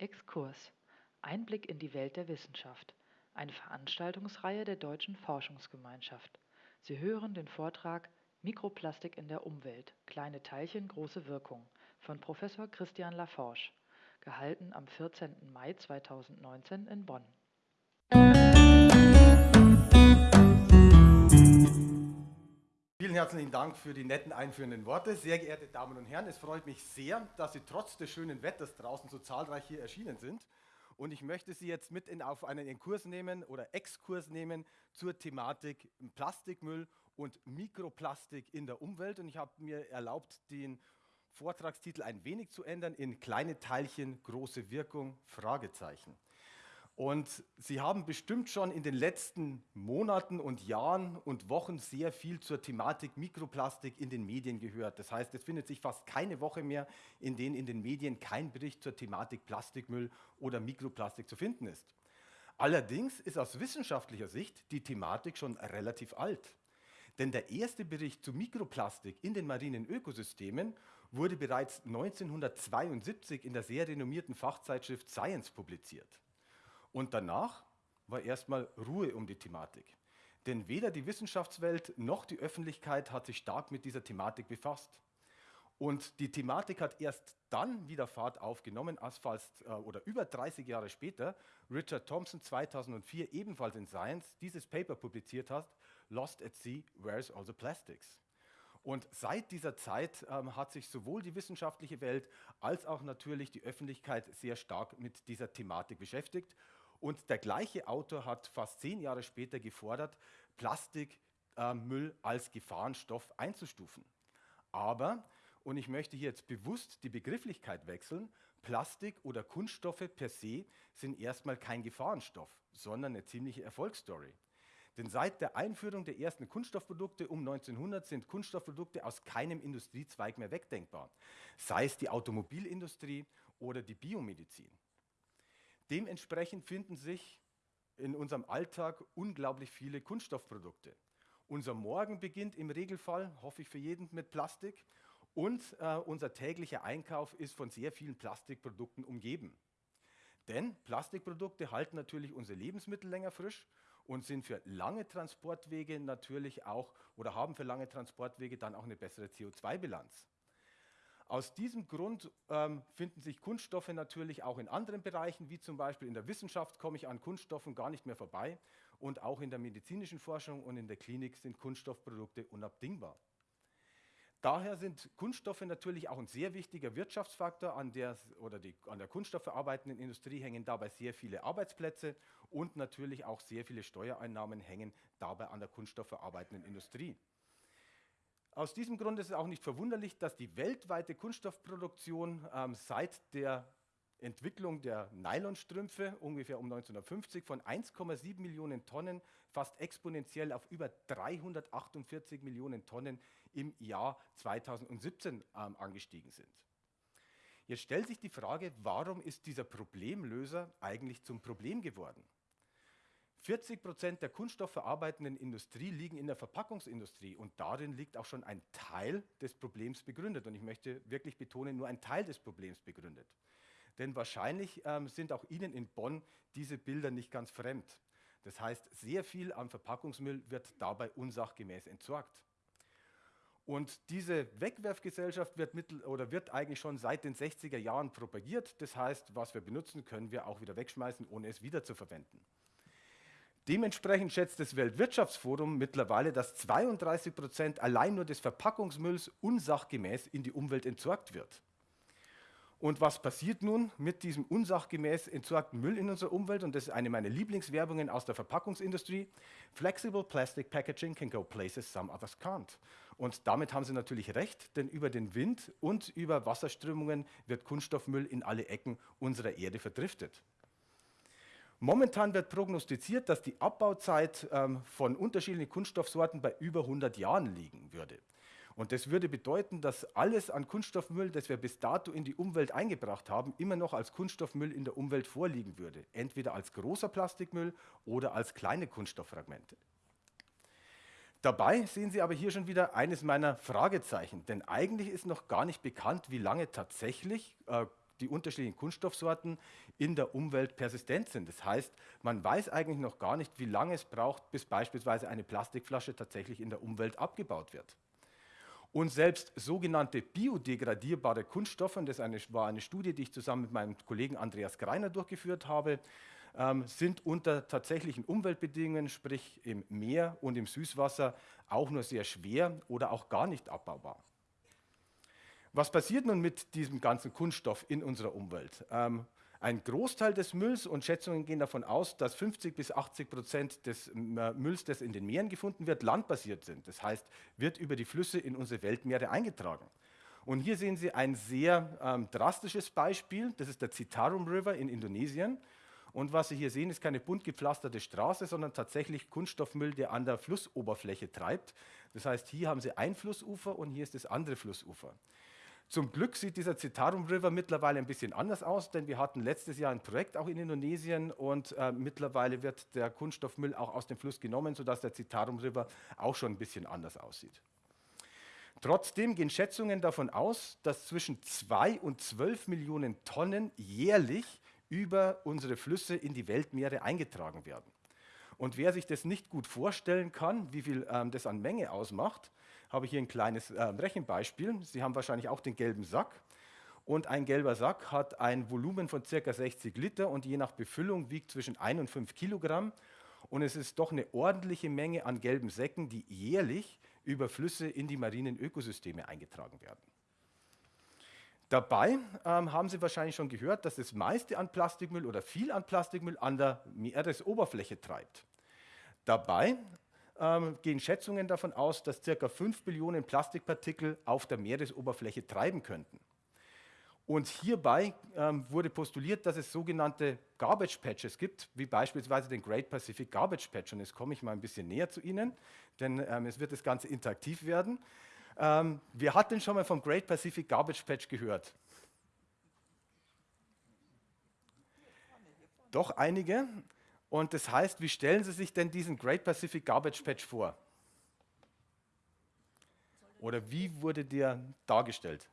Exkurs. Einblick in die Welt der Wissenschaft. Eine Veranstaltungsreihe der Deutschen Forschungsgemeinschaft. Sie hören den Vortrag Mikroplastik in der Umwelt. Kleine Teilchen, große Wirkung von Professor Christian Laforge. Gehalten am 14. Mai 2019 in Bonn. Vielen herzlichen Dank für die netten einführenden Worte. Sehr geehrte Damen und Herren, es freut mich sehr, dass Sie trotz des schönen Wetters draußen so zahlreich hier erschienen sind. Und ich möchte Sie jetzt mit in, auf einen Kurs nehmen oder Exkurs nehmen zur Thematik Plastikmüll und Mikroplastik in der Umwelt. Und ich habe mir erlaubt, den Vortragstitel ein wenig zu ändern in kleine Teilchen, große Wirkung, Fragezeichen. Und Sie haben bestimmt schon in den letzten Monaten und Jahren und Wochen sehr viel zur Thematik Mikroplastik in den Medien gehört. Das heißt, es findet sich fast keine Woche mehr, in denen in den Medien kein Bericht zur Thematik Plastikmüll oder Mikroplastik zu finden ist. Allerdings ist aus wissenschaftlicher Sicht die Thematik schon relativ alt. Denn der erste Bericht zu Mikroplastik in den marinen Ökosystemen wurde bereits 1972 in der sehr renommierten Fachzeitschrift Science publiziert. Und danach war erstmal Ruhe um die Thematik. Denn weder die Wissenschaftswelt noch die Öffentlichkeit hat sich stark mit dieser Thematik befasst. Und die Thematik hat erst dann wieder Fahrt aufgenommen, als fast äh, oder über 30 Jahre später Richard Thompson 2004 ebenfalls in Science dieses Paper publiziert hat, Lost at Sea, Where's All the Plastics? Und seit dieser Zeit ähm, hat sich sowohl die wissenschaftliche Welt als auch natürlich die Öffentlichkeit sehr stark mit dieser Thematik beschäftigt und der gleiche Autor hat fast zehn Jahre später gefordert, Plastikmüll äh, als Gefahrenstoff einzustufen. Aber, und ich möchte hier jetzt bewusst die Begrifflichkeit wechseln, Plastik oder Kunststoffe per se sind erstmal kein Gefahrenstoff, sondern eine ziemliche Erfolgsstory. Denn seit der Einführung der ersten Kunststoffprodukte um 1900 sind Kunststoffprodukte aus keinem Industriezweig mehr wegdenkbar, sei es die Automobilindustrie oder die Biomedizin. Dementsprechend finden sich in unserem Alltag unglaublich viele Kunststoffprodukte. Unser Morgen beginnt im Regelfall, hoffe ich für jeden, mit Plastik und äh, unser täglicher Einkauf ist von sehr vielen Plastikprodukten umgeben. Denn Plastikprodukte halten natürlich unsere Lebensmittel länger frisch und sind für lange Transportwege natürlich auch oder haben für lange Transportwege dann auch eine bessere CO2-Bilanz. Aus diesem Grund ähm, finden sich Kunststoffe natürlich auch in anderen Bereichen, wie zum Beispiel in der Wissenschaft komme ich an Kunststoffen gar nicht mehr vorbei und auch in der medizinischen Forschung und in der Klinik sind Kunststoffprodukte unabdingbar. Daher sind Kunststoffe natürlich auch ein sehr wichtiger Wirtschaftsfaktor, an der, oder die, an der kunststoffverarbeitenden Industrie hängen dabei sehr viele Arbeitsplätze und natürlich auch sehr viele Steuereinnahmen hängen dabei an der kunststoffverarbeitenden Industrie. Aus diesem Grund ist es auch nicht verwunderlich, dass die weltweite Kunststoffproduktion ähm, seit der Entwicklung der Nylonstrümpfe ungefähr um 1950 von 1,7 Millionen Tonnen fast exponentiell auf über 348 Millionen Tonnen im Jahr 2017 ähm, angestiegen sind. Jetzt stellt sich die Frage, warum ist dieser Problemlöser eigentlich zum Problem geworden? 40 Prozent der kunststoffverarbeitenden Industrie liegen in der Verpackungsindustrie und darin liegt auch schon ein Teil des Problems begründet. Und ich möchte wirklich betonen, nur ein Teil des Problems begründet. Denn wahrscheinlich ähm, sind auch Ihnen in Bonn diese Bilder nicht ganz fremd. Das heißt, sehr viel am Verpackungsmüll wird dabei unsachgemäß entsorgt. Und diese Wegwerfgesellschaft wird, mittel, oder wird eigentlich schon seit den 60er Jahren propagiert. Das heißt, was wir benutzen, können wir auch wieder wegschmeißen, ohne es wiederzuverwenden. Dementsprechend schätzt das Weltwirtschaftsforum mittlerweile, dass 32 Prozent allein nur des Verpackungsmülls unsachgemäß in die Umwelt entsorgt wird. Und was passiert nun mit diesem unsachgemäß entsorgten Müll in unserer Umwelt? Und das ist eine meiner Lieblingswerbungen aus der Verpackungsindustrie. Flexible plastic packaging can go places some others can't. Und damit haben sie natürlich recht, denn über den Wind und über Wasserströmungen wird Kunststoffmüll in alle Ecken unserer Erde verdriftet. Momentan wird prognostiziert, dass die Abbauzeit ähm, von unterschiedlichen Kunststoffsorten bei über 100 Jahren liegen würde. Und das würde bedeuten, dass alles an Kunststoffmüll, das wir bis dato in die Umwelt eingebracht haben, immer noch als Kunststoffmüll in der Umwelt vorliegen würde. Entweder als großer Plastikmüll oder als kleine Kunststofffragmente. Dabei sehen Sie aber hier schon wieder eines meiner Fragezeichen, denn eigentlich ist noch gar nicht bekannt, wie lange tatsächlich äh, die unterschiedlichen Kunststoffsorten in der Umwelt persistent sind. Das heißt, man weiß eigentlich noch gar nicht, wie lange es braucht, bis beispielsweise eine Plastikflasche tatsächlich in der Umwelt abgebaut wird. Und selbst sogenannte biodegradierbare Kunststoffe, und das war eine Studie, die ich zusammen mit meinem Kollegen Andreas Greiner durchgeführt habe, ähm, sind unter tatsächlichen Umweltbedingungen, sprich im Meer und im Süßwasser, auch nur sehr schwer oder auch gar nicht abbaubar. Was passiert nun mit diesem ganzen Kunststoff in unserer Umwelt? Ähm, ein Großteil des Mülls und Schätzungen gehen davon aus, dass 50 bis 80 Prozent des äh, Mülls, das in den Meeren gefunden wird, landbasiert sind. Das heißt, wird über die Flüsse in unsere Weltmeere eingetragen. Und hier sehen Sie ein sehr ähm, drastisches Beispiel. Das ist der Citarum River in Indonesien. Und was Sie hier sehen, ist keine bunt gepflasterte Straße, sondern tatsächlich Kunststoffmüll, der an der Flussoberfläche treibt. Das heißt, hier haben Sie ein Flussufer und hier ist das andere Flussufer. Zum Glück sieht dieser Citarum River mittlerweile ein bisschen anders aus, denn wir hatten letztes Jahr ein Projekt auch in Indonesien und äh, mittlerweile wird der Kunststoffmüll auch aus dem Fluss genommen, sodass der Citarum River auch schon ein bisschen anders aussieht. Trotzdem gehen Schätzungen davon aus, dass zwischen 2 und 12 Millionen Tonnen jährlich über unsere Flüsse in die Weltmeere eingetragen werden. Und wer sich das nicht gut vorstellen kann, wie viel ähm, das an Menge ausmacht, habe ich hier ein kleines äh, Rechenbeispiel. Sie haben wahrscheinlich auch den gelben Sack. Und ein gelber Sack hat ein Volumen von ca. 60 Liter und je nach Befüllung wiegt zwischen 1 und 5 Kilogramm. Und es ist doch eine ordentliche Menge an gelben Säcken, die jährlich über Flüsse in die marinen Ökosysteme eingetragen werden. Dabei ähm, haben Sie wahrscheinlich schon gehört, dass das meiste an Plastikmüll oder viel an Plastikmüll an der Meeresoberfläche treibt. Dabei ähm, gehen Schätzungen davon aus, dass ca. 5 Billionen Plastikpartikel auf der Meeresoberfläche treiben könnten. Und hierbei ähm, wurde postuliert, dass es sogenannte Garbage Patches gibt, wie beispielsweise den Great Pacific Garbage Patch. Und jetzt komme ich mal ein bisschen näher zu Ihnen, denn ähm, es wird das Ganze interaktiv werden. Ähm, wer hat denn schon mal vom Great Pacific Garbage Patch gehört? Doch einige. Und das heißt, wie stellen Sie sich denn diesen Great Pacific Garbage Patch vor? Oder wie wurde der dargestellt?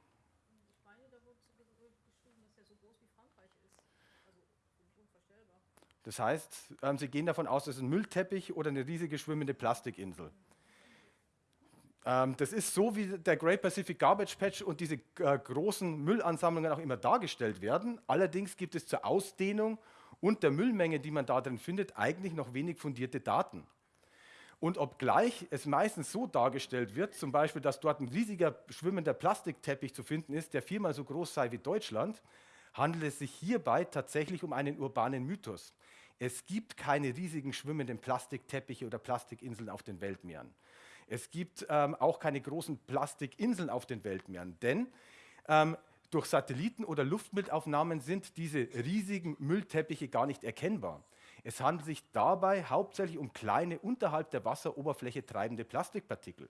Das heißt, ähm, Sie gehen davon aus, es ist ein Müllteppich oder eine riesige schwimmende Plastikinsel. Ähm, das ist so, wie der Great Pacific Garbage Patch und diese äh, großen Müllansammlungen auch immer dargestellt werden. Allerdings gibt es zur Ausdehnung und der Müllmenge, die man da drin findet, eigentlich noch wenig fundierte Daten. Und obgleich es meistens so dargestellt wird, zum Beispiel, dass dort ein riesiger schwimmender Plastikteppich zu finden ist, der viermal so groß sei wie Deutschland, handelt es sich hierbei tatsächlich um einen urbanen Mythos. Es gibt keine riesigen schwimmenden Plastikteppiche oder Plastikinseln auf den Weltmeeren. Es gibt ähm, auch keine großen Plastikinseln auf den Weltmeeren, denn ähm, durch Satelliten oder Luftbildaufnahmen sind diese riesigen Müllteppiche gar nicht erkennbar. Es handelt sich dabei hauptsächlich um kleine, unterhalb der Wasseroberfläche treibende Plastikpartikel.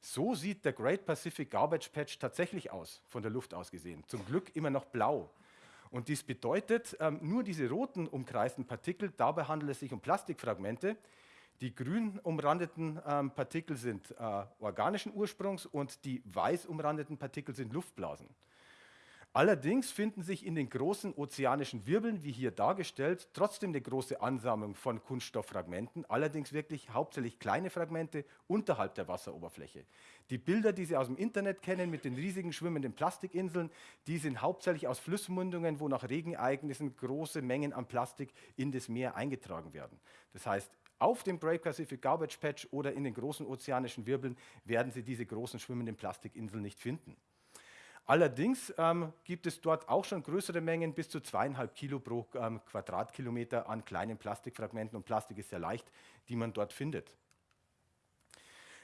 So sieht der Great Pacific Garbage Patch tatsächlich aus, von der Luft aus gesehen. Zum Glück immer noch blau. Und dies bedeutet, ähm, nur diese roten umkreisten Partikel, dabei handelt es sich um Plastikfragmente. Die grün umrandeten ähm, Partikel sind äh, organischen Ursprungs und die weiß umrandeten Partikel sind Luftblasen. Allerdings finden sich in den großen ozeanischen Wirbeln, wie hier dargestellt, trotzdem eine große Ansammlung von Kunststofffragmenten, allerdings wirklich hauptsächlich kleine Fragmente unterhalb der Wasseroberfläche. Die Bilder, die Sie aus dem Internet kennen mit den riesigen schwimmenden Plastikinseln, die sind hauptsächlich aus Flussmündungen, wo nach Regenereignissen große Mengen an Plastik in das Meer eingetragen werden. Das heißt, auf dem Great Pacific Garbage Patch oder in den großen ozeanischen Wirbeln werden Sie diese großen schwimmenden Plastikinseln nicht finden. Allerdings ähm, gibt es dort auch schon größere Mengen, bis zu zweieinhalb Kilo pro ähm, Quadratkilometer an kleinen Plastikfragmenten und Plastik ist sehr leicht, die man dort findet.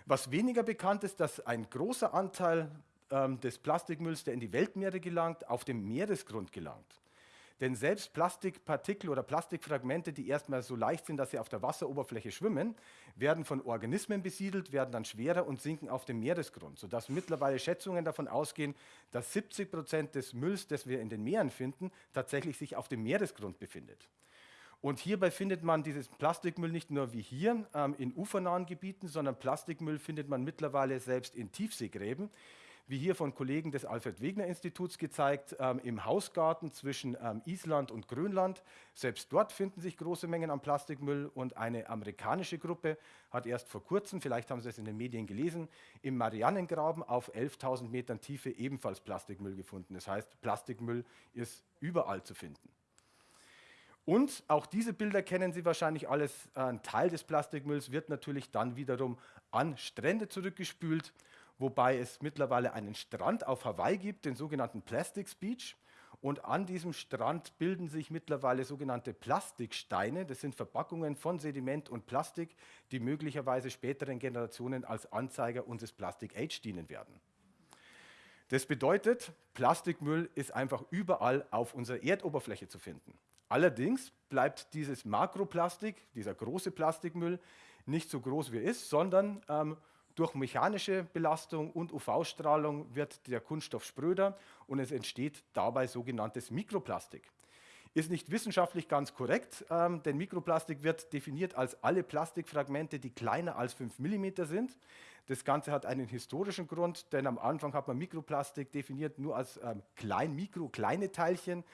Was weniger bekannt ist, dass ein großer Anteil ähm, des Plastikmülls, der in die Weltmeere gelangt, auf dem Meeresgrund gelangt. Denn selbst Plastikpartikel oder Plastikfragmente, die erstmal so leicht sind, dass sie auf der Wasseroberfläche schwimmen, werden von Organismen besiedelt, werden dann schwerer und sinken auf dem Meeresgrund, sodass mittlerweile Schätzungen davon ausgehen, dass 70 Prozent des Mülls, das wir in den Meeren finden, tatsächlich sich auf dem Meeresgrund befindet. Und hierbei findet man dieses Plastikmüll nicht nur wie hier ähm, in ufernahen Gebieten, sondern Plastikmüll findet man mittlerweile selbst in Tiefseegräben. Wie hier von Kollegen des Alfred-Wegener-Instituts gezeigt, ähm, im Hausgarten zwischen ähm, Island und Grönland. Selbst dort finden sich große Mengen an Plastikmüll und eine amerikanische Gruppe hat erst vor kurzem, vielleicht haben Sie es in den Medien gelesen, im Marianengraben auf 11.000 Metern Tiefe ebenfalls Plastikmüll gefunden. Das heißt, Plastikmüll ist überall zu finden. Und auch diese Bilder kennen Sie wahrscheinlich alles. Ein Teil des Plastikmülls wird natürlich dann wiederum an Strände zurückgespült wobei es mittlerweile einen Strand auf Hawaii gibt, den sogenannten Plastics Beach. Und an diesem Strand bilden sich mittlerweile sogenannte Plastiksteine. Das sind Verpackungen von Sediment und Plastik, die möglicherweise späteren Generationen als Anzeiger unseres Plastic Age dienen werden. Das bedeutet, Plastikmüll ist einfach überall auf unserer Erdoberfläche zu finden. Allerdings bleibt dieses Makroplastik, dieser große Plastikmüll, nicht so groß wie er ist, sondern ähm, durch mechanische Belastung und UV-Strahlung wird der Kunststoff spröder und es entsteht dabei sogenanntes Mikroplastik. Ist nicht wissenschaftlich ganz korrekt, ähm, denn Mikroplastik wird definiert als alle Plastikfragmente, die kleiner als 5 mm sind. Das Ganze hat einen historischen Grund, denn am Anfang hat man Mikroplastik definiert nur als ähm, klein, mikro, kleine Teilchen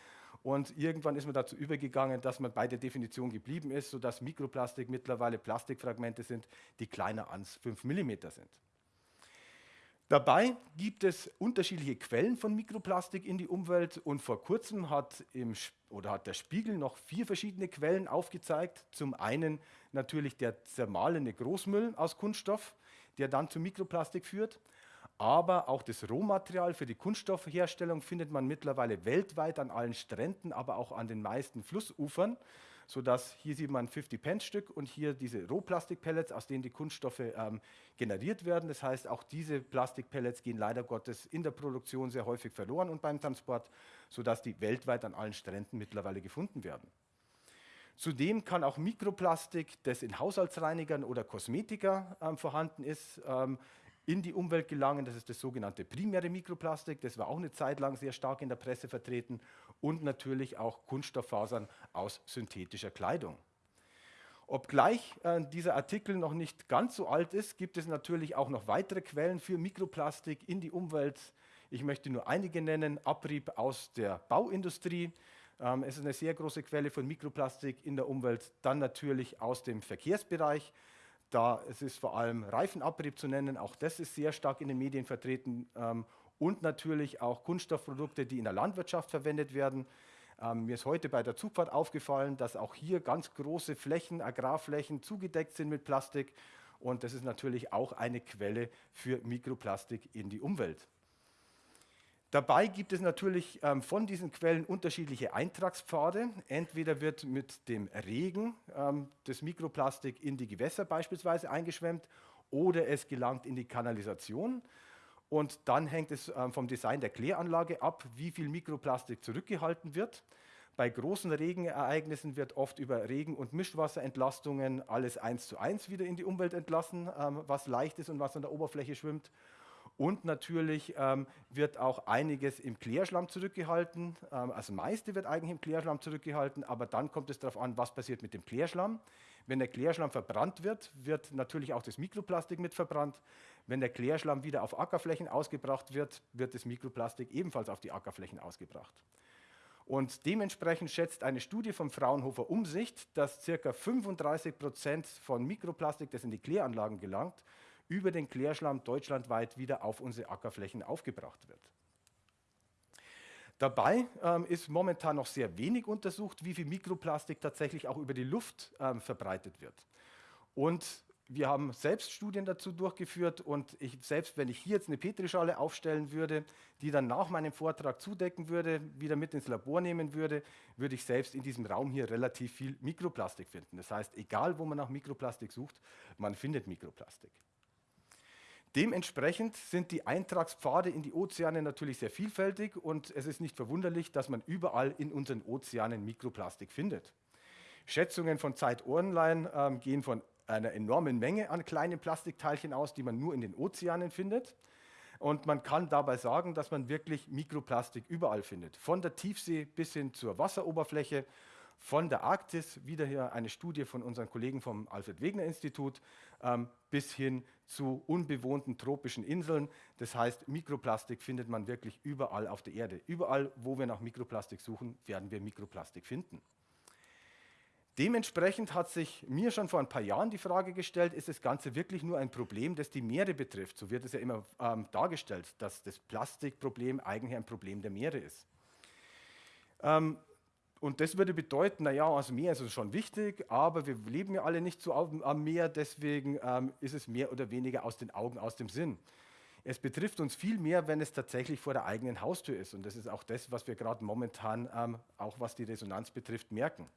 und irgendwann ist man dazu übergegangen, dass man bei der Definition geblieben ist, sodass Mikroplastik mittlerweile Plastikfragmente sind, die kleiner als 5 mm sind. Dabei gibt es unterschiedliche Quellen von Mikroplastik in die Umwelt und vor kurzem hat, im, oder hat der Spiegel noch vier verschiedene Quellen aufgezeigt. Zum einen natürlich der zermahlene Großmüll aus Kunststoff, der dann zu Mikroplastik führt. Aber auch das Rohmaterial für die Kunststoffherstellung findet man mittlerweile weltweit an allen Stränden, aber auch an den meisten Flussufern, sodass hier sieht man 50-Pence-Stück und hier diese Rohplastikpellets, aus denen die Kunststoffe ähm, generiert werden. Das heißt, auch diese Plastikpellets gehen leider Gottes in der Produktion sehr häufig verloren und beim Transport, sodass die weltweit an allen Stränden mittlerweile gefunden werden. Zudem kann auch Mikroplastik, das in Haushaltsreinigern oder Kosmetika ähm, vorhanden ist, ähm, in die Umwelt gelangen. Das ist das sogenannte primäre Mikroplastik. Das war auch eine Zeit lang sehr stark in der Presse vertreten. Und natürlich auch Kunststofffasern aus synthetischer Kleidung. Obgleich äh, dieser Artikel noch nicht ganz so alt ist, gibt es natürlich auch noch weitere Quellen für Mikroplastik in die Umwelt. Ich möchte nur einige nennen. Abrieb aus der Bauindustrie. Ähm, es ist eine sehr große Quelle von Mikroplastik in der Umwelt. Dann natürlich aus dem Verkehrsbereich. Da es ist vor allem Reifenabrieb zu nennen, auch das ist sehr stark in den Medien vertreten ähm, und natürlich auch Kunststoffprodukte, die in der Landwirtschaft verwendet werden. Ähm, mir ist heute bei der Zugfahrt aufgefallen, dass auch hier ganz große Flächen, Agrarflächen zugedeckt sind mit Plastik und das ist natürlich auch eine Quelle für Mikroplastik in die Umwelt. Dabei gibt es natürlich ähm, von diesen Quellen unterschiedliche Eintragspfade. Entweder wird mit dem Regen ähm, das Mikroplastik in die Gewässer beispielsweise eingeschwemmt oder es gelangt in die Kanalisation. Und dann hängt es ähm, vom Design der Kläranlage ab, wie viel Mikroplastik zurückgehalten wird. Bei großen Regenereignissen wird oft über Regen- und Mischwasserentlastungen alles eins zu eins wieder in die Umwelt entlassen, ähm, was leicht ist und was an der Oberfläche schwimmt. Und natürlich ähm, wird auch einiges im Klärschlamm zurückgehalten. Ähm, das meiste wird eigentlich im Klärschlamm zurückgehalten, aber dann kommt es darauf an, was passiert mit dem Klärschlamm. Wenn der Klärschlamm verbrannt wird, wird natürlich auch das Mikroplastik mit verbrannt. Wenn der Klärschlamm wieder auf Ackerflächen ausgebracht wird, wird das Mikroplastik ebenfalls auf die Ackerflächen ausgebracht. Und dementsprechend schätzt eine Studie vom Fraunhofer Umsicht, dass ca. 35 Prozent von Mikroplastik, das in die Kläranlagen gelangt, über den Klärschlamm deutschlandweit wieder auf unsere Ackerflächen aufgebracht wird. Dabei ähm, ist momentan noch sehr wenig untersucht, wie viel Mikroplastik tatsächlich auch über die Luft ähm, verbreitet wird. Und wir haben selbst Studien dazu durchgeführt und ich, selbst wenn ich hier jetzt eine Petrischale aufstellen würde, die dann nach meinem Vortrag zudecken würde, wieder mit ins Labor nehmen würde, würde ich selbst in diesem Raum hier relativ viel Mikroplastik finden. Das heißt, egal wo man nach Mikroplastik sucht, man findet Mikroplastik. Dementsprechend sind die Eintragspfade in die Ozeane natürlich sehr vielfältig und es ist nicht verwunderlich, dass man überall in unseren Ozeanen Mikroplastik findet. Schätzungen von Zeit Online ähm, gehen von einer enormen Menge an kleinen Plastikteilchen aus, die man nur in den Ozeanen findet. Und man kann dabei sagen, dass man wirklich Mikroplastik überall findet. Von der Tiefsee bis hin zur Wasseroberfläche von der Arktis, wieder hier eine Studie von unseren Kollegen vom Alfred Wegener Institut, ähm, bis hin zu unbewohnten tropischen Inseln. Das heißt, Mikroplastik findet man wirklich überall auf der Erde. Überall, wo wir nach Mikroplastik suchen, werden wir Mikroplastik finden. Dementsprechend hat sich mir schon vor ein paar Jahren die Frage gestellt, ist das Ganze wirklich nur ein Problem, das die Meere betrifft? So wird es ja immer ähm, dargestellt, dass das Plastikproblem eigentlich ein Problem der Meere ist. Ähm, und das würde bedeuten, naja, das Meer ist uns schon wichtig, aber wir leben ja alle nicht so am Meer, deswegen ähm, ist es mehr oder weniger aus den Augen, aus dem Sinn. Es betrifft uns viel mehr, wenn es tatsächlich vor der eigenen Haustür ist. Und das ist auch das, was wir gerade momentan, ähm, auch was die Resonanz betrifft, merken.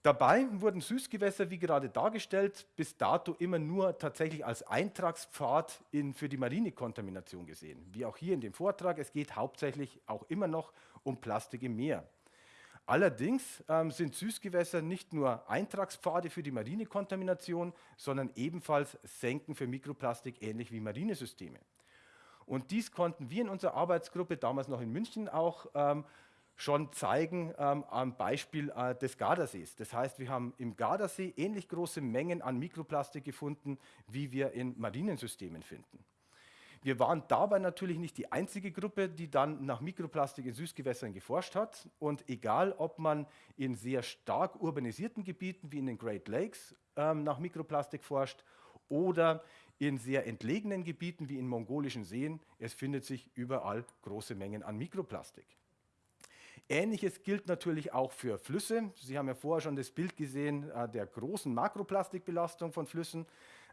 Dabei wurden Süßgewässer, wie gerade dargestellt, bis dato immer nur tatsächlich als Eintragspfad in, für die Marinekontamination gesehen. Wie auch hier in dem Vortrag, es geht hauptsächlich auch immer noch um Plastik im Meer. Allerdings ähm, sind Süßgewässer nicht nur Eintragspfade für die Marinekontamination, sondern ebenfalls Senken für Mikroplastik, ähnlich wie Marinesysteme. Und dies konnten wir in unserer Arbeitsgruppe, damals noch in München auch, ähm, schon zeigen ähm, am Beispiel äh, des Gardasees. Das heißt, wir haben im Gardasee ähnlich große Mengen an Mikroplastik gefunden, wie wir in Marinensystemen finden. Wir waren dabei natürlich nicht die einzige Gruppe, die dann nach Mikroplastik in Süßgewässern geforscht hat. Und egal, ob man in sehr stark urbanisierten Gebieten wie in den Great Lakes ähm, nach Mikroplastik forscht oder in sehr entlegenen Gebieten wie in mongolischen Seen, es findet sich überall große Mengen an Mikroplastik. Ähnliches gilt natürlich auch für Flüsse. Sie haben ja vorher schon das Bild gesehen äh, der großen Makroplastikbelastung von Flüssen.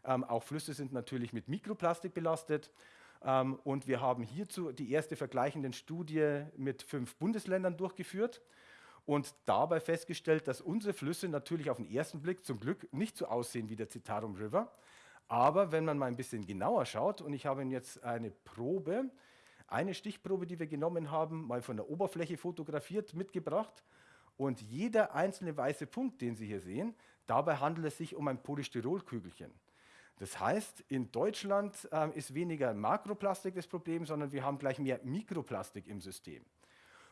Ähm, auch Flüsse sind natürlich mit Mikroplastik belastet. Ähm, und wir haben hierzu die erste vergleichende Studie mit fünf Bundesländern durchgeführt und dabei festgestellt, dass unsere Flüsse natürlich auf den ersten Blick zum Glück nicht so aussehen wie der Citarum River. Aber wenn man mal ein bisschen genauer schaut, und ich habe Ihnen jetzt eine Probe, eine Stichprobe, die wir genommen haben, mal von der Oberfläche fotografiert, mitgebracht. Und jeder einzelne weiße Punkt, den Sie hier sehen, dabei handelt es sich um ein Polystyrolkügelchen. Das heißt, in Deutschland äh, ist weniger Makroplastik das Problem, sondern wir haben gleich mehr Mikroplastik im System.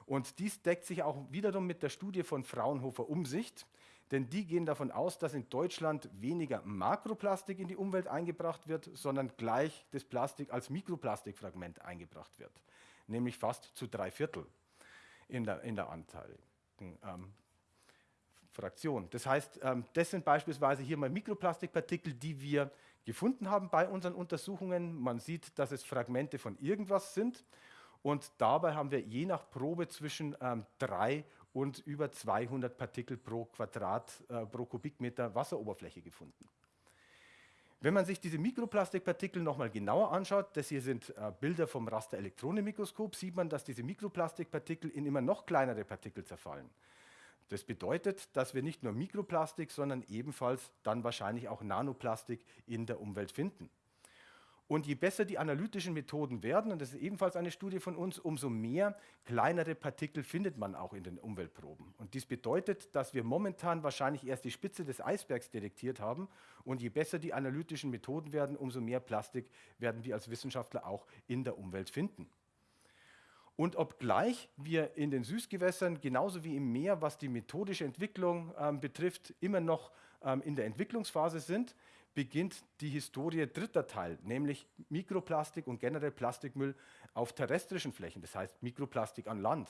Und dies deckt sich auch wiederum mit der Studie von Fraunhofer Umsicht, denn die gehen davon aus, dass in Deutschland weniger Makroplastik in die Umwelt eingebracht wird, sondern gleich das Plastik als Mikroplastikfragment eingebracht wird, nämlich fast zu drei Viertel in der, in der Anteil. Ähm, Fraktion. Das heißt, ähm, das sind beispielsweise hier mal Mikroplastikpartikel, die wir gefunden haben bei unseren Untersuchungen. Man sieht, dass es Fragmente von irgendwas sind. Und dabei haben wir je nach Probe zwischen ähm, 3 und über 200 Partikel pro Quadrat, äh, pro Kubikmeter Wasseroberfläche gefunden. Wenn man sich diese Mikroplastikpartikel nochmal genauer anschaut, das hier sind äh, Bilder vom Rasterelektronenmikroskop, sieht man, dass diese Mikroplastikpartikel in immer noch kleinere Partikel zerfallen. Das bedeutet, dass wir nicht nur Mikroplastik, sondern ebenfalls dann wahrscheinlich auch Nanoplastik in der Umwelt finden. Und je besser die analytischen Methoden werden, und das ist ebenfalls eine Studie von uns, umso mehr kleinere Partikel findet man auch in den Umweltproben. Und dies bedeutet, dass wir momentan wahrscheinlich erst die Spitze des Eisbergs detektiert haben. Und je besser die analytischen Methoden werden, umso mehr Plastik werden wir als Wissenschaftler auch in der Umwelt finden. Und obgleich wir in den Süßgewässern genauso wie im Meer, was die methodische Entwicklung ähm, betrifft, immer noch ähm, in der Entwicklungsphase sind, beginnt die Historie dritter Teil, nämlich Mikroplastik und generell Plastikmüll auf terrestrischen Flächen, das heißt Mikroplastik an Land.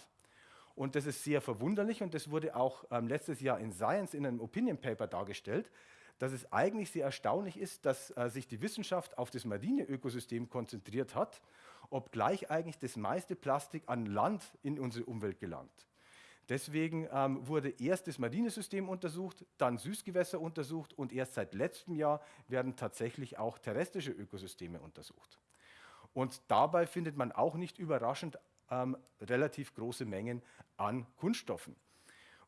Und das ist sehr verwunderlich und das wurde auch ähm, letztes Jahr in Science in einem Opinion Paper dargestellt, dass es eigentlich sehr erstaunlich ist, dass äh, sich die Wissenschaft auf das marine Ökosystem konzentriert hat obgleich eigentlich das meiste Plastik an Land in unsere Umwelt gelangt. Deswegen ähm, wurde erst das Marinesystem untersucht, dann Süßgewässer untersucht und erst seit letztem Jahr werden tatsächlich auch terrestrische Ökosysteme untersucht. Und dabei findet man auch nicht überraschend ähm, relativ große Mengen an Kunststoffen.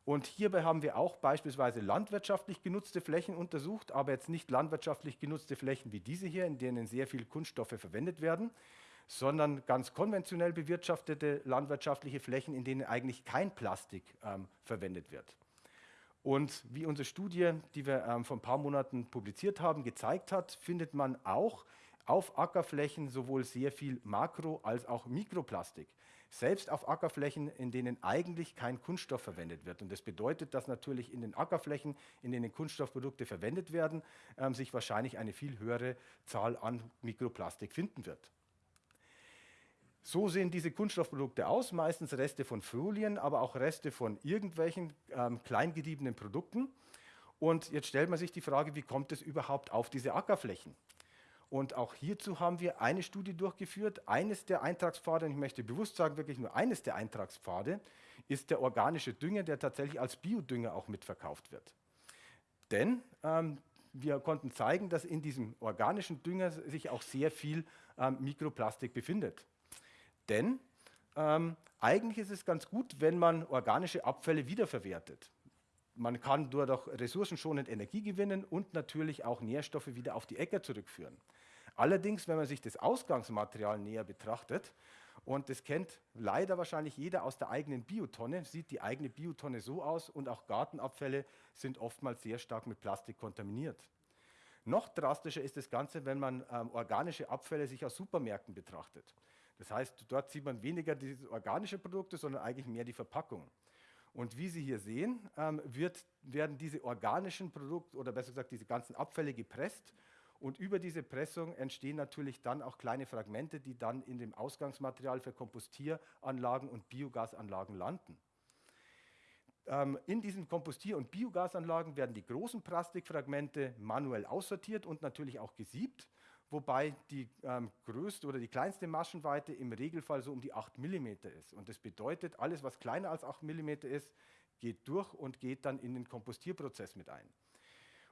Und hierbei haben wir auch beispielsweise landwirtschaftlich genutzte Flächen untersucht, aber jetzt nicht landwirtschaftlich genutzte Flächen wie diese hier, in denen sehr viele Kunststoffe verwendet werden, sondern ganz konventionell bewirtschaftete landwirtschaftliche Flächen, in denen eigentlich kein Plastik ähm, verwendet wird. Und wie unsere Studie, die wir ähm, vor ein paar Monaten publiziert haben, gezeigt hat, findet man auch auf Ackerflächen sowohl sehr viel Makro- als auch Mikroplastik. selbst auf Ackerflächen, in denen eigentlich kein Kunststoff verwendet wird. Und das bedeutet, dass natürlich in den Ackerflächen, in denen Kunststoffprodukte verwendet werden, ähm, sich wahrscheinlich eine viel höhere Zahl an Mikroplastik finden wird. So sehen diese Kunststoffprodukte aus, meistens Reste von Folien, aber auch Reste von irgendwelchen ähm, kleingediebenen Produkten. Und jetzt stellt man sich die Frage, wie kommt es überhaupt auf diese Ackerflächen? Und auch hierzu haben wir eine Studie durchgeführt. Eines der Eintragspfade, und ich möchte bewusst sagen, wirklich nur eines der Eintragspfade, ist der organische Dünger, der tatsächlich als Biodünger auch mitverkauft wird. Denn ähm, wir konnten zeigen, dass in diesem organischen Dünger sich auch sehr viel ähm, Mikroplastik befindet. Denn ähm, eigentlich ist es ganz gut, wenn man organische Abfälle wiederverwertet. Man kann dadurch ressourcenschonend Energie gewinnen und natürlich auch Nährstoffe wieder auf die Äcker zurückführen. Allerdings, wenn man sich das Ausgangsmaterial näher betrachtet, und das kennt leider wahrscheinlich jeder aus der eigenen Biotonne, sieht die eigene Biotonne so aus und auch Gartenabfälle sind oftmals sehr stark mit Plastik kontaminiert. Noch drastischer ist das Ganze, wenn man ähm, organische Abfälle sich aus Supermärkten betrachtet. Das heißt, dort sieht man weniger die organischen Produkte, sondern eigentlich mehr die Verpackung. Und wie Sie hier sehen, ähm, wird, werden diese organischen Produkte oder besser gesagt diese ganzen Abfälle gepresst und über diese Pressung entstehen natürlich dann auch kleine Fragmente, die dann in dem Ausgangsmaterial für Kompostieranlagen und Biogasanlagen landen. Ähm, in diesen Kompostier- und Biogasanlagen werden die großen Plastikfragmente manuell aussortiert und natürlich auch gesiebt wobei die ähm, größte oder die kleinste Maschenweite im Regelfall so um die 8 mm ist. Und das bedeutet, alles, was kleiner als 8 mm ist, geht durch und geht dann in den Kompostierprozess mit ein.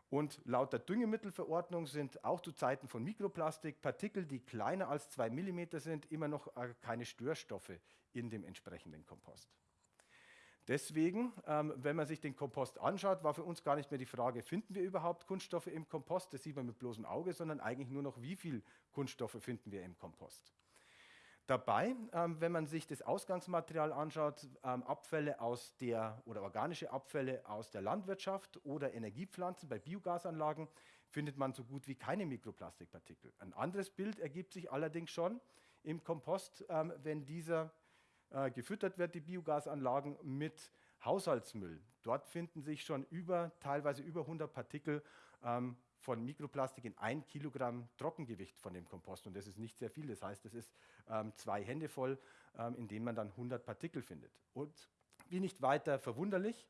Und laut der Düngemittelverordnung sind auch zu Zeiten von Mikroplastik Partikel, die kleiner als 2 mm sind, immer noch äh, keine Störstoffe in dem entsprechenden Kompost. Deswegen, ähm, wenn man sich den Kompost anschaut, war für uns gar nicht mehr die Frage, finden wir überhaupt Kunststoffe im Kompost? Das sieht man mit bloßem Auge, sondern eigentlich nur noch, wie viel Kunststoffe finden wir im Kompost. Dabei, ähm, wenn man sich das Ausgangsmaterial anschaut, ähm, Abfälle aus der oder organische Abfälle aus der Landwirtschaft oder Energiepflanzen bei Biogasanlagen, findet man so gut wie keine Mikroplastikpartikel. Ein anderes Bild ergibt sich allerdings schon im Kompost, ähm, wenn dieser äh, gefüttert wird, die Biogasanlagen, mit Haushaltsmüll. Dort finden sich schon über, teilweise über 100 Partikel ähm, von Mikroplastik in ein Kilogramm Trockengewicht von dem Kompost. Und das ist nicht sehr viel. Das heißt, das ist ähm, zwei Hände voll, ähm, in denen man dann 100 Partikel findet. Und wie nicht weiter verwunderlich,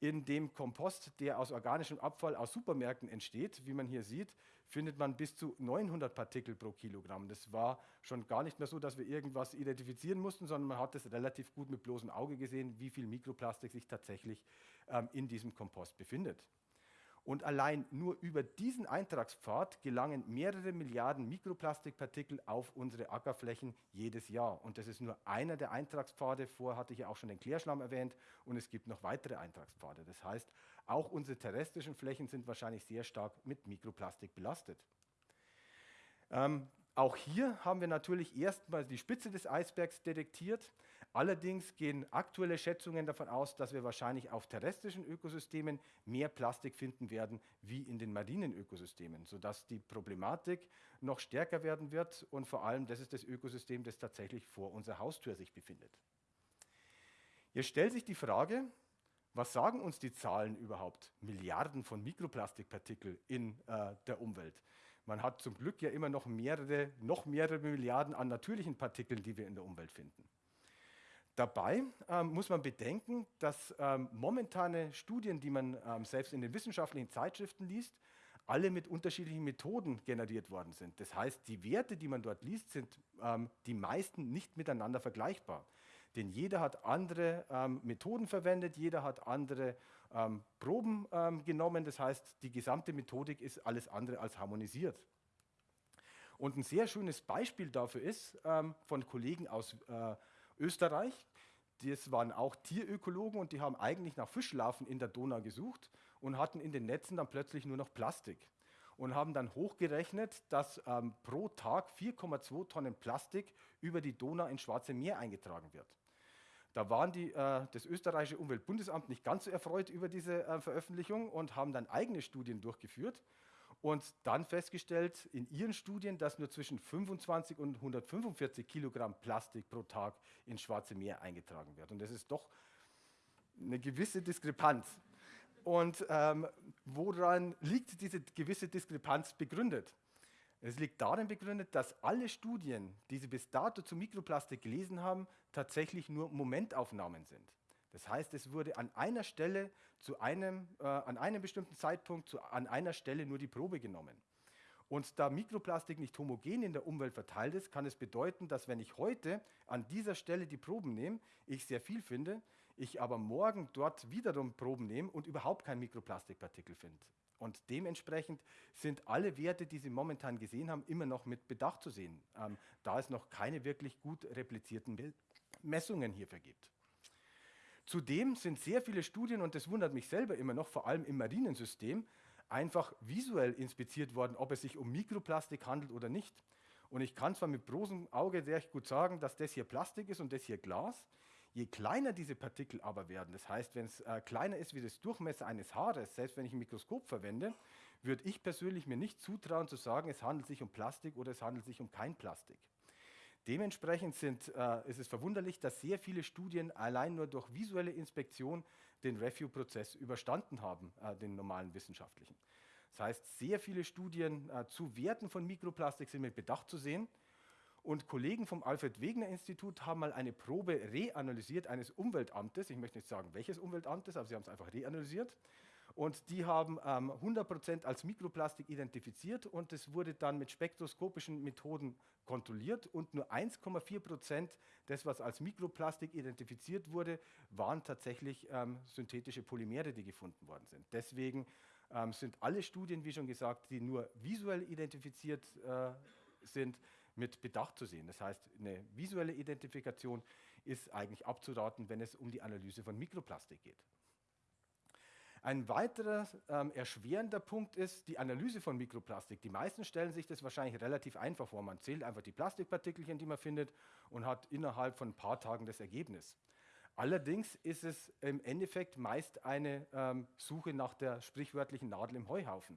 in dem Kompost, der aus organischem Abfall aus Supermärkten entsteht, wie man hier sieht, findet man bis zu 900 Partikel pro Kilogramm. Das war schon gar nicht mehr so, dass wir irgendwas identifizieren mussten, sondern man hat es relativ gut mit bloßem Auge gesehen, wie viel Mikroplastik sich tatsächlich ähm, in diesem Kompost befindet. Und allein nur über diesen Eintragspfad gelangen mehrere Milliarden Mikroplastikpartikel auf unsere Ackerflächen jedes Jahr. Und das ist nur einer der Eintragspfade. Vorher hatte ich ja auch schon den Klärschlamm erwähnt und es gibt noch weitere Eintragspfade. Das heißt, auch unsere terrestrischen Flächen sind wahrscheinlich sehr stark mit Mikroplastik belastet. Ähm, auch hier haben wir natürlich erstmal die Spitze des Eisbergs detektiert. Allerdings gehen aktuelle Schätzungen davon aus, dass wir wahrscheinlich auf terrestrischen Ökosystemen mehr Plastik finden werden wie in den marinen Ökosystemen, sodass die Problematik noch stärker werden wird und vor allem das ist das Ökosystem, das tatsächlich vor unserer Haustür sich befindet. Jetzt stellt sich die Frage, was sagen uns die Zahlen überhaupt? Milliarden von Mikroplastikpartikel in äh, der Umwelt. Man hat zum Glück ja immer noch mehrere, noch mehrere Milliarden an natürlichen Partikeln, die wir in der Umwelt finden. Dabei ähm, muss man bedenken, dass ähm, momentane Studien, die man ähm, selbst in den wissenschaftlichen Zeitschriften liest, alle mit unterschiedlichen Methoden generiert worden sind. Das heißt, die Werte, die man dort liest, sind ähm, die meisten nicht miteinander vergleichbar. Denn jeder hat andere ähm, Methoden verwendet, jeder hat andere ähm, Proben genommen. Das heißt, die gesamte Methodik ist alles andere als harmonisiert. Und ein sehr schönes Beispiel dafür ist von Kollegen aus äh, Österreich. Das waren auch Tierökologen und die haben eigentlich nach Fischlarven in der Donau gesucht und hatten in den Netzen dann plötzlich nur noch Plastik und haben dann hochgerechnet, dass ähm, pro Tag 4,2 Tonnen Plastik über die Donau ins Schwarze Meer eingetragen wird. Da waren die, äh, das österreichische Umweltbundesamt nicht ganz so erfreut über diese äh, Veröffentlichung und haben dann eigene Studien durchgeführt und dann festgestellt in ihren Studien, dass nur zwischen 25 und 145 Kilogramm Plastik pro Tag ins Schwarze Meer eingetragen wird. Und das ist doch eine gewisse Diskrepanz. Und ähm, woran liegt diese gewisse Diskrepanz begründet? Es liegt darin begründet, dass alle Studien, die Sie bis dato zu Mikroplastik gelesen haben, tatsächlich nur Momentaufnahmen sind. Das heißt, es wurde an einer Stelle zu einem, äh, an einem bestimmten Zeitpunkt zu, an einer Stelle nur die Probe genommen. Und da Mikroplastik nicht homogen in der Umwelt verteilt ist, kann es bedeuten, dass wenn ich heute an dieser Stelle die Proben nehme, ich sehr viel finde, ich aber morgen dort wiederum Proben nehme und überhaupt kein Mikroplastikpartikel finde. Und dementsprechend sind alle Werte, die Sie momentan gesehen haben, immer noch mit Bedacht zu sehen, ähm, da es noch keine wirklich gut replizierten Messungen hierfür gibt. Zudem sind sehr viele Studien, und das wundert mich selber immer noch, vor allem im Marinensystem, einfach visuell inspiziert worden, ob es sich um Mikroplastik handelt oder nicht. Und ich kann zwar mit bloßem Auge sehr gut sagen, dass das hier Plastik ist und das hier Glas. Je kleiner diese Partikel aber werden, das heißt, wenn es äh, kleiner ist wie das Durchmesser eines Haares, selbst wenn ich ein Mikroskop verwende, würde ich persönlich mir nicht zutrauen zu sagen, es handelt sich um Plastik oder es handelt sich um kein Plastik. Dementsprechend sind, äh, ist es verwunderlich, dass sehr viele Studien allein nur durch visuelle Inspektion den Review-Prozess überstanden haben, äh, den normalen wissenschaftlichen. Das heißt, sehr viele Studien äh, zu Werten von Mikroplastik sind mit Bedacht zu sehen. Und Kollegen vom Alfred Wegener Institut haben mal eine Probe reanalysiert eines Umweltamtes. Ich möchte nicht sagen, welches Umweltamtes, aber sie haben es einfach reanalysiert. Und die haben ähm, 100% als Mikroplastik identifiziert und es wurde dann mit spektroskopischen Methoden kontrolliert und nur 1,4% des, was als Mikroplastik identifiziert wurde, waren tatsächlich ähm, synthetische Polymere, die gefunden worden sind. Deswegen ähm, sind alle Studien, wie schon gesagt, die nur visuell identifiziert äh, sind, mit Bedacht zu sehen. Das heißt, eine visuelle Identifikation ist eigentlich abzuraten, wenn es um die Analyse von Mikroplastik geht. Ein weiterer ähm, erschwerender Punkt ist die Analyse von Mikroplastik. Die meisten stellen sich das wahrscheinlich relativ einfach vor. Man zählt einfach die Plastikpartikelchen, die man findet und hat innerhalb von ein paar Tagen das Ergebnis. Allerdings ist es im Endeffekt meist eine ähm, Suche nach der sprichwörtlichen Nadel im Heuhaufen.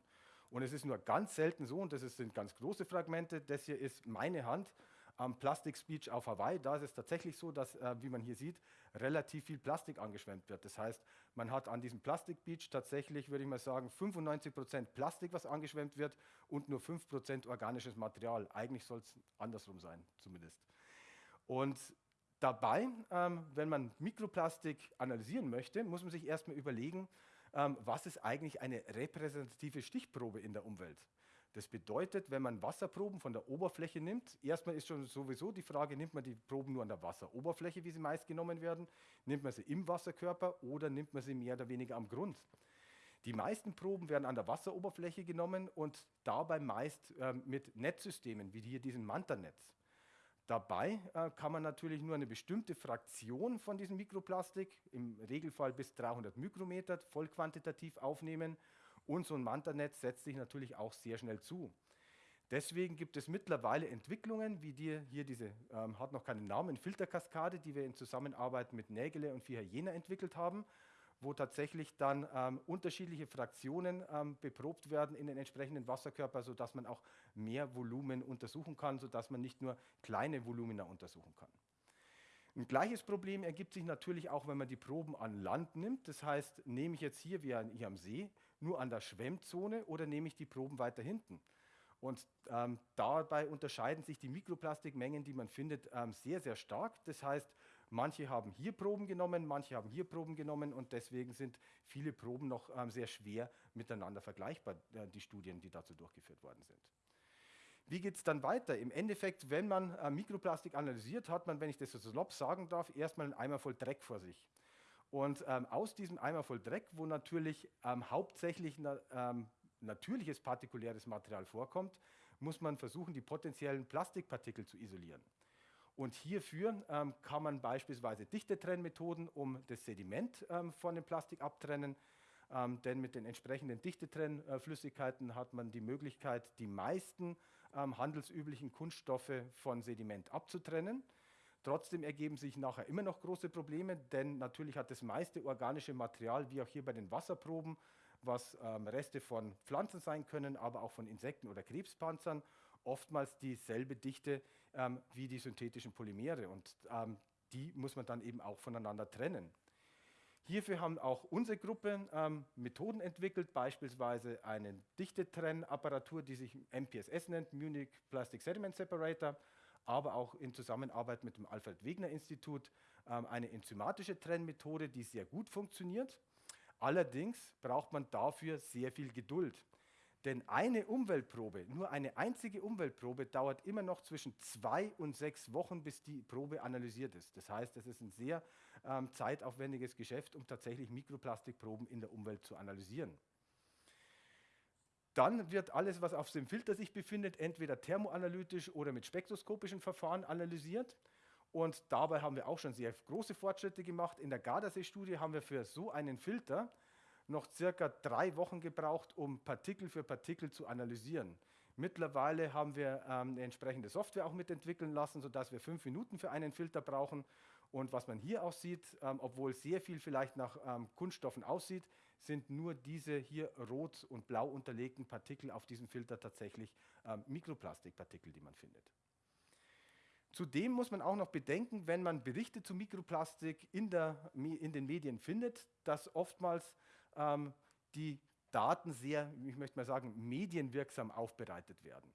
Und es ist nur ganz selten so, und das sind ganz große Fragmente, das hier ist meine Hand am Plastic Beach auf Hawaii. Da ist es tatsächlich so, dass, äh, wie man hier sieht, relativ viel Plastik angeschwemmt wird. Das heißt, man hat an diesem Plastic Beach tatsächlich, würde ich mal sagen, 95 Prozent Plastik, was angeschwemmt wird und nur 5% organisches Material. Eigentlich soll es andersrum sein, zumindest. Und dabei, ähm, wenn man Mikroplastik analysieren möchte, muss man sich erstmal überlegen, ähm, was ist eigentlich eine repräsentative Stichprobe in der Umwelt. Das bedeutet, wenn man Wasserproben von der Oberfläche nimmt, erstmal ist schon sowieso die Frage, nimmt man die Proben nur an der Wasseroberfläche, wie sie meist genommen werden, nimmt man sie im Wasserkörper oder nimmt man sie mehr oder weniger am Grund. Die meisten Proben werden an der Wasseroberfläche genommen und dabei meist äh, mit Netzsystemen, wie hier diesem Manta-Netz. Dabei äh, kann man natürlich nur eine bestimmte Fraktion von diesem Mikroplastik, im Regelfall bis 300 Mikrometer, voll quantitativ aufnehmen und so ein Manta-Netz setzt sich natürlich auch sehr schnell zu. Deswegen gibt es mittlerweile Entwicklungen, wie die, hier diese, ähm, hat noch keinen Namen, Filterkaskade, die wir in Zusammenarbeit mit Nägele und Vier Jena entwickelt haben, wo tatsächlich dann ähm, unterschiedliche Fraktionen ähm, beprobt werden in den entsprechenden Wasserkörper, sodass man auch mehr Volumen untersuchen kann, sodass man nicht nur kleine Volumina untersuchen kann. Ein gleiches Problem ergibt sich natürlich auch, wenn man die Proben an Land nimmt. Das heißt, nehme ich jetzt hier, wie hier am See, nur an der Schwemmzone oder nehme ich die Proben weiter hinten? Und ähm, dabei unterscheiden sich die Mikroplastikmengen, die man findet, ähm, sehr, sehr stark. Das heißt, manche haben hier Proben genommen, manche haben hier Proben genommen und deswegen sind viele Proben noch ähm, sehr schwer miteinander vergleichbar, äh, die Studien, die dazu durchgeführt worden sind. Wie geht es dann weiter? Im Endeffekt, wenn man äh, Mikroplastik analysiert, hat man, wenn ich das so salopp sagen darf, erstmal einen Eimer voll Dreck vor sich. Und ähm, aus diesem Eimer voll Dreck, wo natürlich ähm, hauptsächlich na, ähm, natürliches partikuläres Material vorkommt, muss man versuchen, die potenziellen Plastikpartikel zu isolieren. Und hierfür ähm, kann man beispielsweise Dichtetrennmethoden um das Sediment ähm, von dem Plastik abtrennen, ähm, denn mit den entsprechenden Dichtetrennflüssigkeiten hat man die Möglichkeit, die meisten ähm, handelsüblichen Kunststoffe von Sediment abzutrennen. Trotzdem ergeben sich nachher immer noch große Probleme, denn natürlich hat das meiste organische Material, wie auch hier bei den Wasserproben, was ähm, Reste von Pflanzen sein können, aber auch von Insekten oder Krebspanzern, oftmals dieselbe Dichte ähm, wie die synthetischen Polymere. Und ähm, die muss man dann eben auch voneinander trennen. Hierfür haben auch unsere Gruppe ähm, Methoden entwickelt, beispielsweise eine Dichtetrenne-Apparatur, die sich MPSS nennt, Munich Plastic Sediment Separator, aber auch in Zusammenarbeit mit dem Alfred Wegener Institut ähm, eine enzymatische Trennmethode, die sehr gut funktioniert. Allerdings braucht man dafür sehr viel Geduld. Denn eine Umweltprobe, nur eine einzige Umweltprobe, dauert immer noch zwischen zwei und sechs Wochen, bis die Probe analysiert ist. Das heißt, es ist ein sehr ähm, zeitaufwendiges Geschäft, um tatsächlich Mikroplastikproben in der Umwelt zu analysieren. Dann wird alles, was auf dem Filter sich befindet, entweder thermoanalytisch oder mit spektroskopischen Verfahren analysiert. Und dabei haben wir auch schon sehr große Fortschritte gemacht. In der Gardasee-Studie haben wir für so einen Filter noch circa drei Wochen gebraucht, um Partikel für Partikel zu analysieren. Mittlerweile haben wir ähm, eine entsprechende Software auch mitentwickeln lassen, sodass wir fünf Minuten für einen Filter brauchen. Und was man hier auch sieht, ähm, obwohl sehr viel vielleicht nach ähm, Kunststoffen aussieht, sind nur diese hier rot und blau unterlegten Partikel auf diesem Filter tatsächlich ähm, Mikroplastikpartikel, die man findet. Zudem muss man auch noch bedenken, wenn man Berichte zu Mikroplastik in, der, in den Medien findet, dass oftmals ähm, die Daten sehr, ich möchte mal sagen, medienwirksam aufbereitet werden.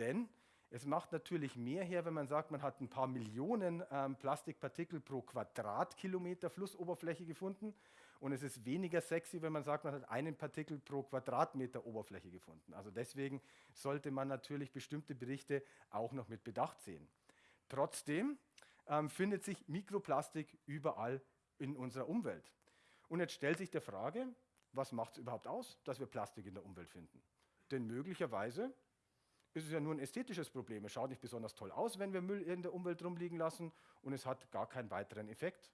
Denn es macht natürlich mehr her, wenn man sagt, man hat ein paar Millionen ähm, Plastikpartikel pro Quadratkilometer Flussoberfläche gefunden. Und es ist weniger sexy, wenn man sagt, man hat einen Partikel pro Quadratmeter Oberfläche gefunden. Also deswegen sollte man natürlich bestimmte Berichte auch noch mit Bedacht sehen. Trotzdem ähm, findet sich Mikroplastik überall in unserer Umwelt. Und jetzt stellt sich die Frage, was macht es überhaupt aus, dass wir Plastik in der Umwelt finden? Denn möglicherweise ist es ja nur ein ästhetisches Problem. Es schaut nicht besonders toll aus, wenn wir Müll in der Umwelt rumliegen lassen und es hat gar keinen weiteren Effekt.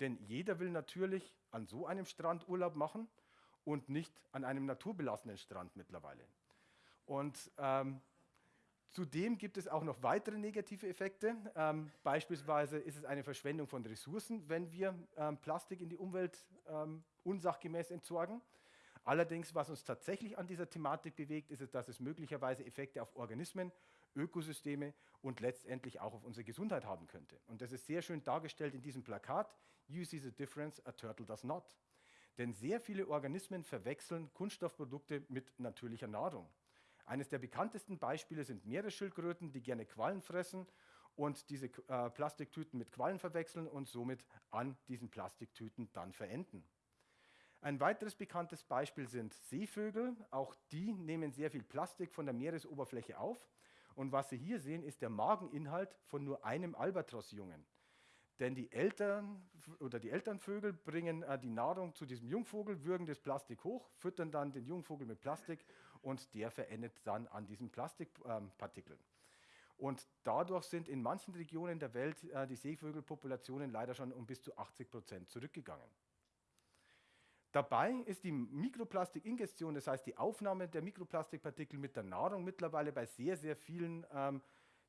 Denn jeder will natürlich an so einem Strand Urlaub machen und nicht an einem naturbelassenen Strand mittlerweile. Und ähm, Zudem gibt es auch noch weitere negative Effekte. Ähm, beispielsweise ist es eine Verschwendung von Ressourcen, wenn wir ähm, Plastik in die Umwelt ähm, unsachgemäß entsorgen. Allerdings, was uns tatsächlich an dieser Thematik bewegt, ist es, dass es möglicherweise Effekte auf Organismen, Ökosysteme und letztendlich auch auf unsere Gesundheit haben könnte. Und das ist sehr schön dargestellt in diesem Plakat. You see the difference, a turtle does not. Denn sehr viele Organismen verwechseln Kunststoffprodukte mit natürlicher Nahrung. Eines der bekanntesten Beispiele sind Meeresschildkröten, die gerne Quallen fressen und diese äh, Plastiktüten mit Quallen verwechseln und somit an diesen Plastiktüten dann verenden. Ein weiteres bekanntes Beispiel sind Seevögel. Auch die nehmen sehr viel Plastik von der Meeresoberfläche auf. Und was Sie hier sehen, ist der Mageninhalt von nur einem Albatrossjungen. Denn die Eltern oder die Elternvögel bringen äh, die Nahrung zu diesem Jungvogel, würgen das Plastik hoch, füttern dann den Jungvogel mit Plastik und der verendet dann an diesen Plastikpartikeln. Und dadurch sind in manchen Regionen der Welt äh, die Seevögelpopulationen leider schon um bis zu 80 Prozent zurückgegangen. Dabei ist die Mikroplastikingestion, das heißt die Aufnahme der Mikroplastikpartikel mit der Nahrung mittlerweile bei sehr, sehr vielen ähm,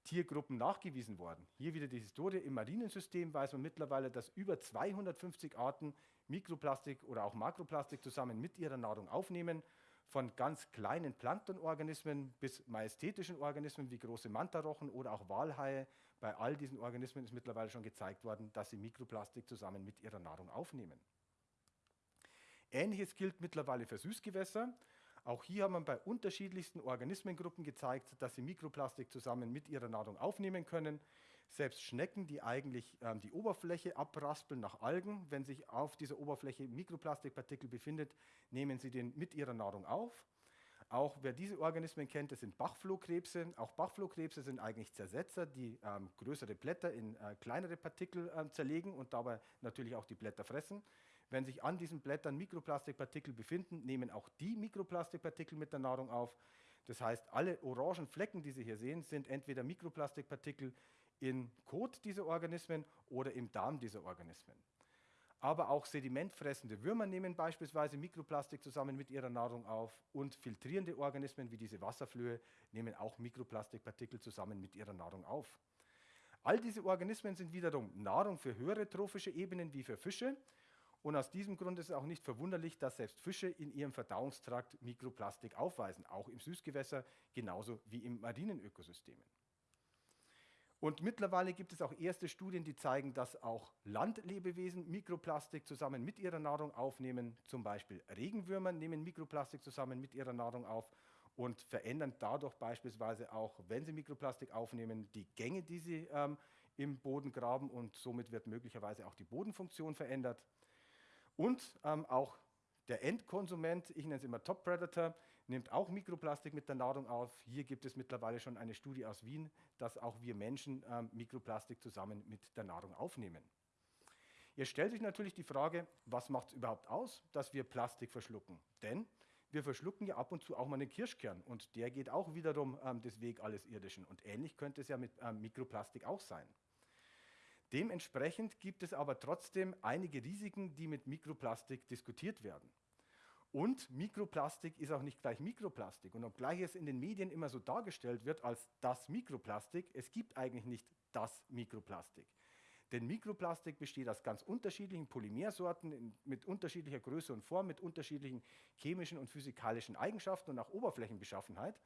Tiergruppen nachgewiesen worden. Hier wieder die Historie. Im Marinensystem weiß man mittlerweile, dass über 250 Arten Mikroplastik oder auch Makroplastik zusammen mit ihrer Nahrung aufnehmen von ganz kleinen Planktonorganismen bis majestätischen Organismen wie große Mantarochen oder auch Walhaie. Bei all diesen Organismen ist mittlerweile schon gezeigt worden, dass sie Mikroplastik zusammen mit ihrer Nahrung aufnehmen. Ähnliches gilt mittlerweile für Süßgewässer. Auch hier hat man bei unterschiedlichsten Organismengruppen gezeigt, dass sie Mikroplastik zusammen mit ihrer Nahrung aufnehmen können. Selbst Schnecken, die eigentlich ähm, die Oberfläche abraspeln nach Algen, wenn sich auf dieser Oberfläche Mikroplastikpartikel befindet, nehmen sie den mit ihrer Nahrung auf. Auch wer diese Organismen kennt, das sind Bachflohkrebse. Auch Bachflohkrebse sind eigentlich Zersetzer, die ähm, größere Blätter in äh, kleinere Partikel äh, zerlegen und dabei natürlich auch die Blätter fressen. Wenn sich an diesen Blättern Mikroplastikpartikel befinden, nehmen auch die Mikroplastikpartikel mit der Nahrung auf. Das heißt, alle orangen Flecken, die Sie hier sehen, sind entweder Mikroplastikpartikel, in Kot dieser Organismen oder im Darm dieser Organismen. Aber auch sedimentfressende Würmer nehmen beispielsweise Mikroplastik zusammen mit ihrer Nahrung auf und filtrierende Organismen wie diese Wasserflöhe nehmen auch Mikroplastikpartikel zusammen mit ihrer Nahrung auf. All diese Organismen sind wiederum Nahrung für höhere trophische Ebenen wie für Fische. Und aus diesem Grund ist es auch nicht verwunderlich, dass selbst Fische in ihrem Verdauungstrakt Mikroplastik aufweisen, auch im Süßgewässer genauso wie im marinen Ökosystemen. Und mittlerweile gibt es auch erste Studien, die zeigen, dass auch Landlebewesen Mikroplastik zusammen mit ihrer Nahrung aufnehmen. Zum Beispiel Regenwürmer nehmen Mikroplastik zusammen mit ihrer Nahrung auf und verändern dadurch beispielsweise auch, wenn sie Mikroplastik aufnehmen, die Gänge, die sie ähm, im Boden graben und somit wird möglicherweise auch die Bodenfunktion verändert. Und ähm, auch der Endkonsument, ich nenne es immer Top Predator, nimmt auch Mikroplastik mit der Nahrung auf. Hier gibt es mittlerweile schon eine Studie aus Wien, dass auch wir Menschen ähm, Mikroplastik zusammen mit der Nahrung aufnehmen. Jetzt stellt sich natürlich die Frage, was macht es überhaupt aus, dass wir Plastik verschlucken? Denn wir verschlucken ja ab und zu auch mal einen Kirschkern und der geht auch wiederum ähm, des Weg alles Irdischen. Und ähnlich könnte es ja mit ähm, Mikroplastik auch sein. Dementsprechend gibt es aber trotzdem einige Risiken, die mit Mikroplastik diskutiert werden. Und Mikroplastik ist auch nicht gleich Mikroplastik. Und obgleich es in den Medien immer so dargestellt wird als das Mikroplastik, es gibt eigentlich nicht das Mikroplastik. Denn Mikroplastik besteht aus ganz unterschiedlichen Polymersorten mit unterschiedlicher Größe und Form, mit unterschiedlichen chemischen und physikalischen Eigenschaften und auch Oberflächenbeschaffenheit.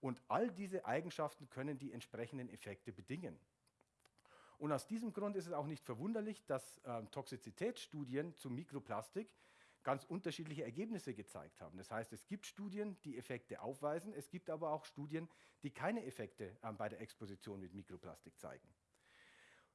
Und all diese Eigenschaften können die entsprechenden Effekte bedingen. Und aus diesem Grund ist es auch nicht verwunderlich, dass äh, Toxizitätsstudien zu Mikroplastik ganz unterschiedliche Ergebnisse gezeigt haben. Das heißt, es gibt Studien, die Effekte aufweisen, es gibt aber auch Studien, die keine Effekte äh, bei der Exposition mit Mikroplastik zeigen.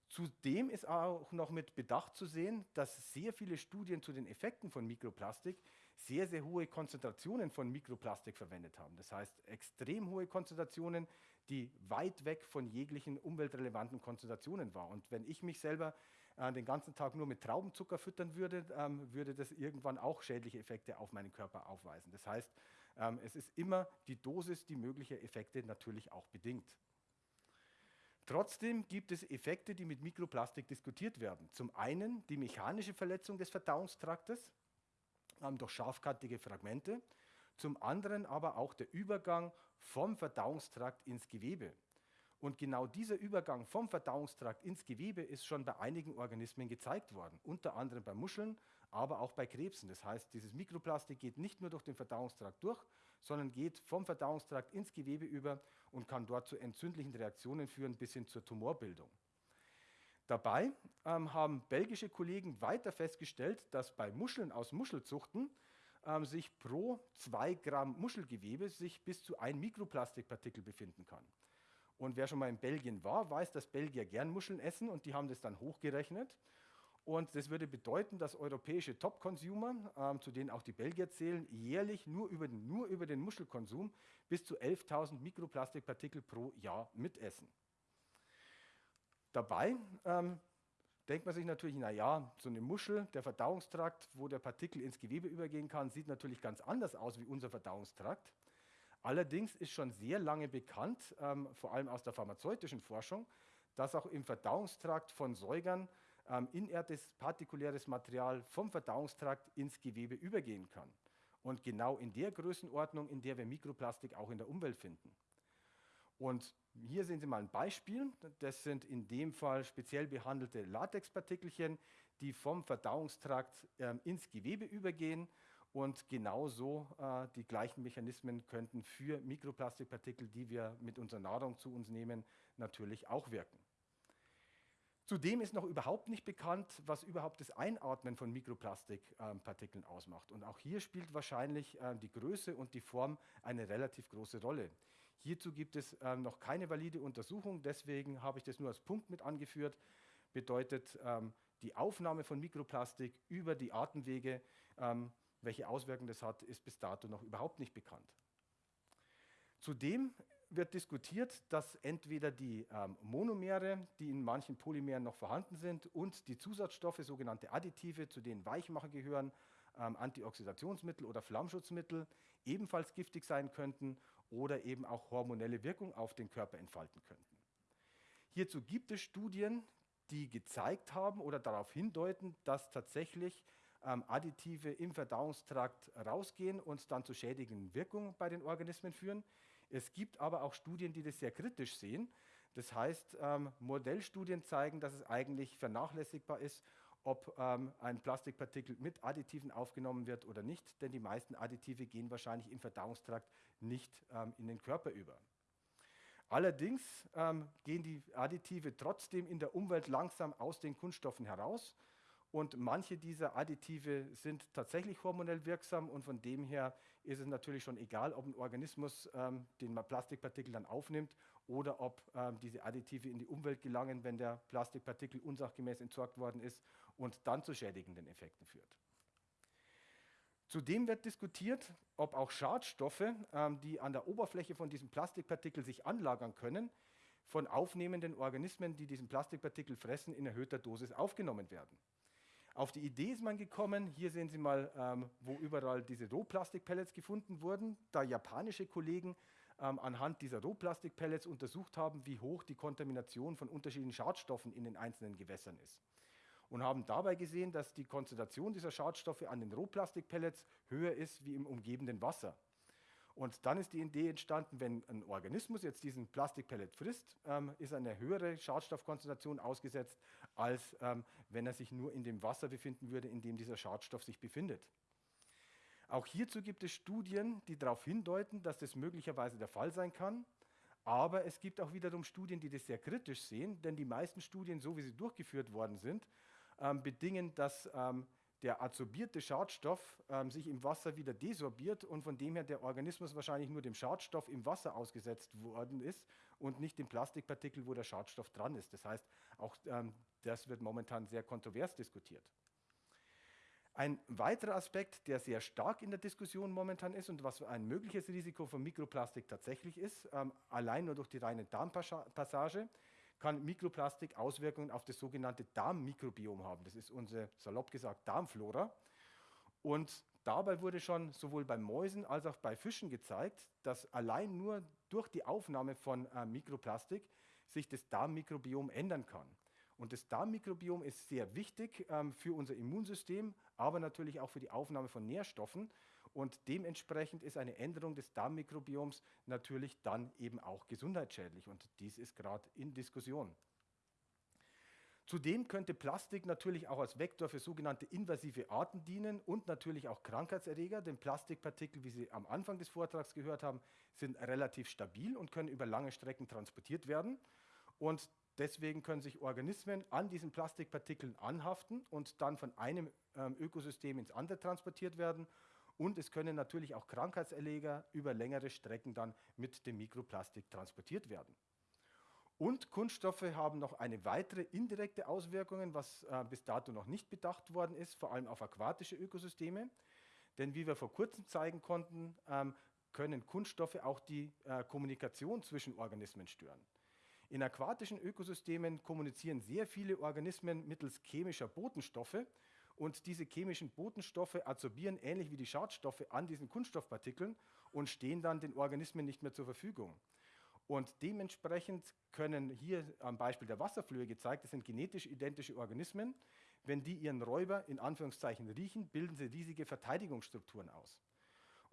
Zudem ist auch noch mit Bedacht zu sehen, dass sehr viele Studien zu den Effekten von Mikroplastik sehr, sehr hohe Konzentrationen von Mikroplastik verwendet haben. Das heißt, extrem hohe Konzentrationen, die weit weg von jeglichen umweltrelevanten Konzentrationen waren. Und wenn ich mich selber äh, den ganzen Tag nur mit Traubenzucker füttern würde, ähm, würde das irgendwann auch schädliche Effekte auf meinen Körper aufweisen. Das heißt, ähm, es ist immer die Dosis, die mögliche Effekte natürlich auch bedingt. Trotzdem gibt es Effekte, die mit Mikroplastik diskutiert werden. Zum einen die mechanische Verletzung des Verdauungstraktes ähm, durch scharfkantige Fragmente, zum anderen aber auch der Übergang vom Verdauungstrakt ins Gewebe. Und genau dieser Übergang vom Verdauungstrakt ins Gewebe ist schon bei einigen Organismen gezeigt worden, unter anderem bei Muscheln, aber auch bei Krebsen. Das heißt, dieses Mikroplastik geht nicht nur durch den Verdauungstrakt durch, sondern geht vom Verdauungstrakt ins Gewebe über und kann dort zu entzündlichen Reaktionen führen bis hin zur Tumorbildung. Dabei ähm, haben belgische Kollegen weiter festgestellt, dass bei Muscheln aus Muschelzuchten ähm, sich pro 2 Gramm Muschelgewebe sich bis zu ein Mikroplastikpartikel befinden kann. Und wer schon mal in Belgien war, weiß, dass Belgier gern Muscheln essen und die haben das dann hochgerechnet. Und das würde bedeuten, dass europäische Top-Consumer, ähm, zu denen auch die Belgier zählen, jährlich nur über, den, nur über den Muschelkonsum bis zu 11.000 Mikroplastikpartikel pro Jahr mitessen. Dabei ähm, denkt man sich natürlich, naja, so eine Muschel, der Verdauungstrakt, wo der Partikel ins Gewebe übergehen kann, sieht natürlich ganz anders aus wie unser Verdauungstrakt. Allerdings ist schon sehr lange bekannt, ähm, vor allem aus der pharmazeutischen Forschung, dass auch im Verdauungstrakt von Säugern ähm, inertes partikuläres Material vom Verdauungstrakt ins Gewebe übergehen kann. Und genau in der Größenordnung, in der wir Mikroplastik auch in der Umwelt finden. Und hier sehen Sie mal ein Beispiel. Das sind in dem Fall speziell behandelte Latexpartikelchen, die vom Verdauungstrakt ähm, ins Gewebe übergehen und genauso äh, die gleichen Mechanismen könnten für Mikroplastikpartikel, die wir mit unserer Nahrung zu uns nehmen, natürlich auch wirken. Zudem ist noch überhaupt nicht bekannt, was überhaupt das Einatmen von Mikroplastikpartikeln äh, ausmacht. Und auch hier spielt wahrscheinlich äh, die Größe und die Form eine relativ große Rolle. Hierzu gibt es äh, noch keine valide Untersuchung, deswegen habe ich das nur als Punkt mit angeführt. Bedeutet, ähm, die Aufnahme von Mikroplastik über die Atemwege ähm, welche Auswirkungen das hat, ist bis dato noch überhaupt nicht bekannt. Zudem wird diskutiert, dass entweder die ähm, Monomere, die in manchen Polymeren noch vorhanden sind, und die Zusatzstoffe, sogenannte Additive, zu denen Weichmacher gehören, ähm, Antioxidationsmittel oder Flammschutzmittel, ebenfalls giftig sein könnten oder eben auch hormonelle Wirkung auf den Körper entfalten könnten. Hierzu gibt es Studien, die gezeigt haben oder darauf hindeuten, dass tatsächlich Additive im Verdauungstrakt rausgehen und dann zu schädigenden Wirkungen bei den Organismen führen. Es gibt aber auch Studien, die das sehr kritisch sehen, Das heißt, ähm, Modellstudien zeigen, dass es eigentlich vernachlässigbar ist, ob ähm, ein Plastikpartikel mit Additiven aufgenommen wird oder nicht, denn die meisten Additive gehen wahrscheinlich im Verdauungstrakt nicht ähm, in den Körper über. Allerdings ähm, gehen die Additive trotzdem in der Umwelt langsam aus den Kunststoffen heraus und manche dieser Additive sind tatsächlich hormonell wirksam und von dem her ist es natürlich schon egal, ob ein Organismus ähm, den Plastikpartikel dann aufnimmt oder ob ähm, diese Additive in die Umwelt gelangen, wenn der Plastikpartikel unsachgemäß entsorgt worden ist und dann zu schädigenden Effekten führt. Zudem wird diskutiert, ob auch Schadstoffe, ähm, die an der Oberfläche von diesem Plastikpartikel sich anlagern können, von aufnehmenden Organismen, die diesen Plastikpartikel fressen, in erhöhter Dosis aufgenommen werden. Auf die Idee ist man gekommen, hier sehen Sie mal, ähm, wo überall diese Rohplastikpellets gefunden wurden, da japanische Kollegen ähm, anhand dieser Rohplastikpellets untersucht haben, wie hoch die Kontamination von unterschiedlichen Schadstoffen in den einzelnen Gewässern ist. Und haben dabei gesehen, dass die Konzentration dieser Schadstoffe an den Rohplastikpellets höher ist wie im umgebenden Wasser. Und dann ist die Idee entstanden, wenn ein Organismus jetzt diesen Plastikpellet frisst, ähm, ist eine höhere Schadstoffkonzentration ausgesetzt, als ähm, wenn er sich nur in dem Wasser befinden würde, in dem dieser Schadstoff sich befindet. Auch hierzu gibt es Studien, die darauf hindeuten, dass das möglicherweise der Fall sein kann. Aber es gibt auch wiederum Studien, die das sehr kritisch sehen, denn die meisten Studien, so wie sie durchgeführt worden sind, ähm, bedingen, dass ähm, der adsorbierte Schadstoff ähm, sich im Wasser wieder desorbiert und von dem her der Organismus wahrscheinlich nur dem Schadstoff im Wasser ausgesetzt worden ist und nicht dem Plastikpartikel, wo der Schadstoff dran ist. Das heißt, auch ähm, das wird momentan sehr kontrovers diskutiert. Ein weiterer Aspekt, der sehr stark in der Diskussion momentan ist und was ein mögliches Risiko von Mikroplastik tatsächlich ist, ähm, allein nur durch die reine Darmpassage, kann Mikroplastik Auswirkungen auf das sogenannte Darmmikrobiom haben. Das ist unsere, salopp gesagt, Darmflora. Und dabei wurde schon sowohl bei Mäusen als auch bei Fischen gezeigt, dass allein nur durch die Aufnahme von äh, Mikroplastik sich das Darmmikrobiom ändern kann. Und das Darmmikrobiom ist sehr wichtig ähm, für unser Immunsystem, aber natürlich auch für die Aufnahme von Nährstoffen. Und dementsprechend ist eine Änderung des Darmmikrobioms natürlich dann eben auch gesundheitsschädlich. Und dies ist gerade in Diskussion. Zudem könnte Plastik natürlich auch als Vektor für sogenannte invasive Arten dienen und natürlich auch Krankheitserreger, denn Plastikpartikel, wie Sie am Anfang des Vortrags gehört haben, sind relativ stabil und können über lange Strecken transportiert werden. Und Deswegen können sich Organismen an diesen Plastikpartikeln anhaften und dann von einem ähm, Ökosystem ins andere transportiert werden. Und es können natürlich auch Krankheitserreger über längere Strecken dann mit dem Mikroplastik transportiert werden. Und Kunststoffe haben noch eine weitere indirekte Auswirkung, was äh, bis dato noch nicht bedacht worden ist, vor allem auf aquatische Ökosysteme. Denn wie wir vor kurzem zeigen konnten, ähm, können Kunststoffe auch die äh, Kommunikation zwischen Organismen stören. In aquatischen Ökosystemen kommunizieren sehr viele Organismen mittels chemischer Botenstoffe und diese chemischen Botenstoffe adsorbieren ähnlich wie die Schadstoffe an diesen Kunststoffpartikeln und stehen dann den Organismen nicht mehr zur Verfügung. Und dementsprechend können hier am Beispiel der Wasserflöhe gezeigt, das sind genetisch identische Organismen. Wenn die ihren Räuber in Anführungszeichen riechen, bilden sie riesige Verteidigungsstrukturen aus.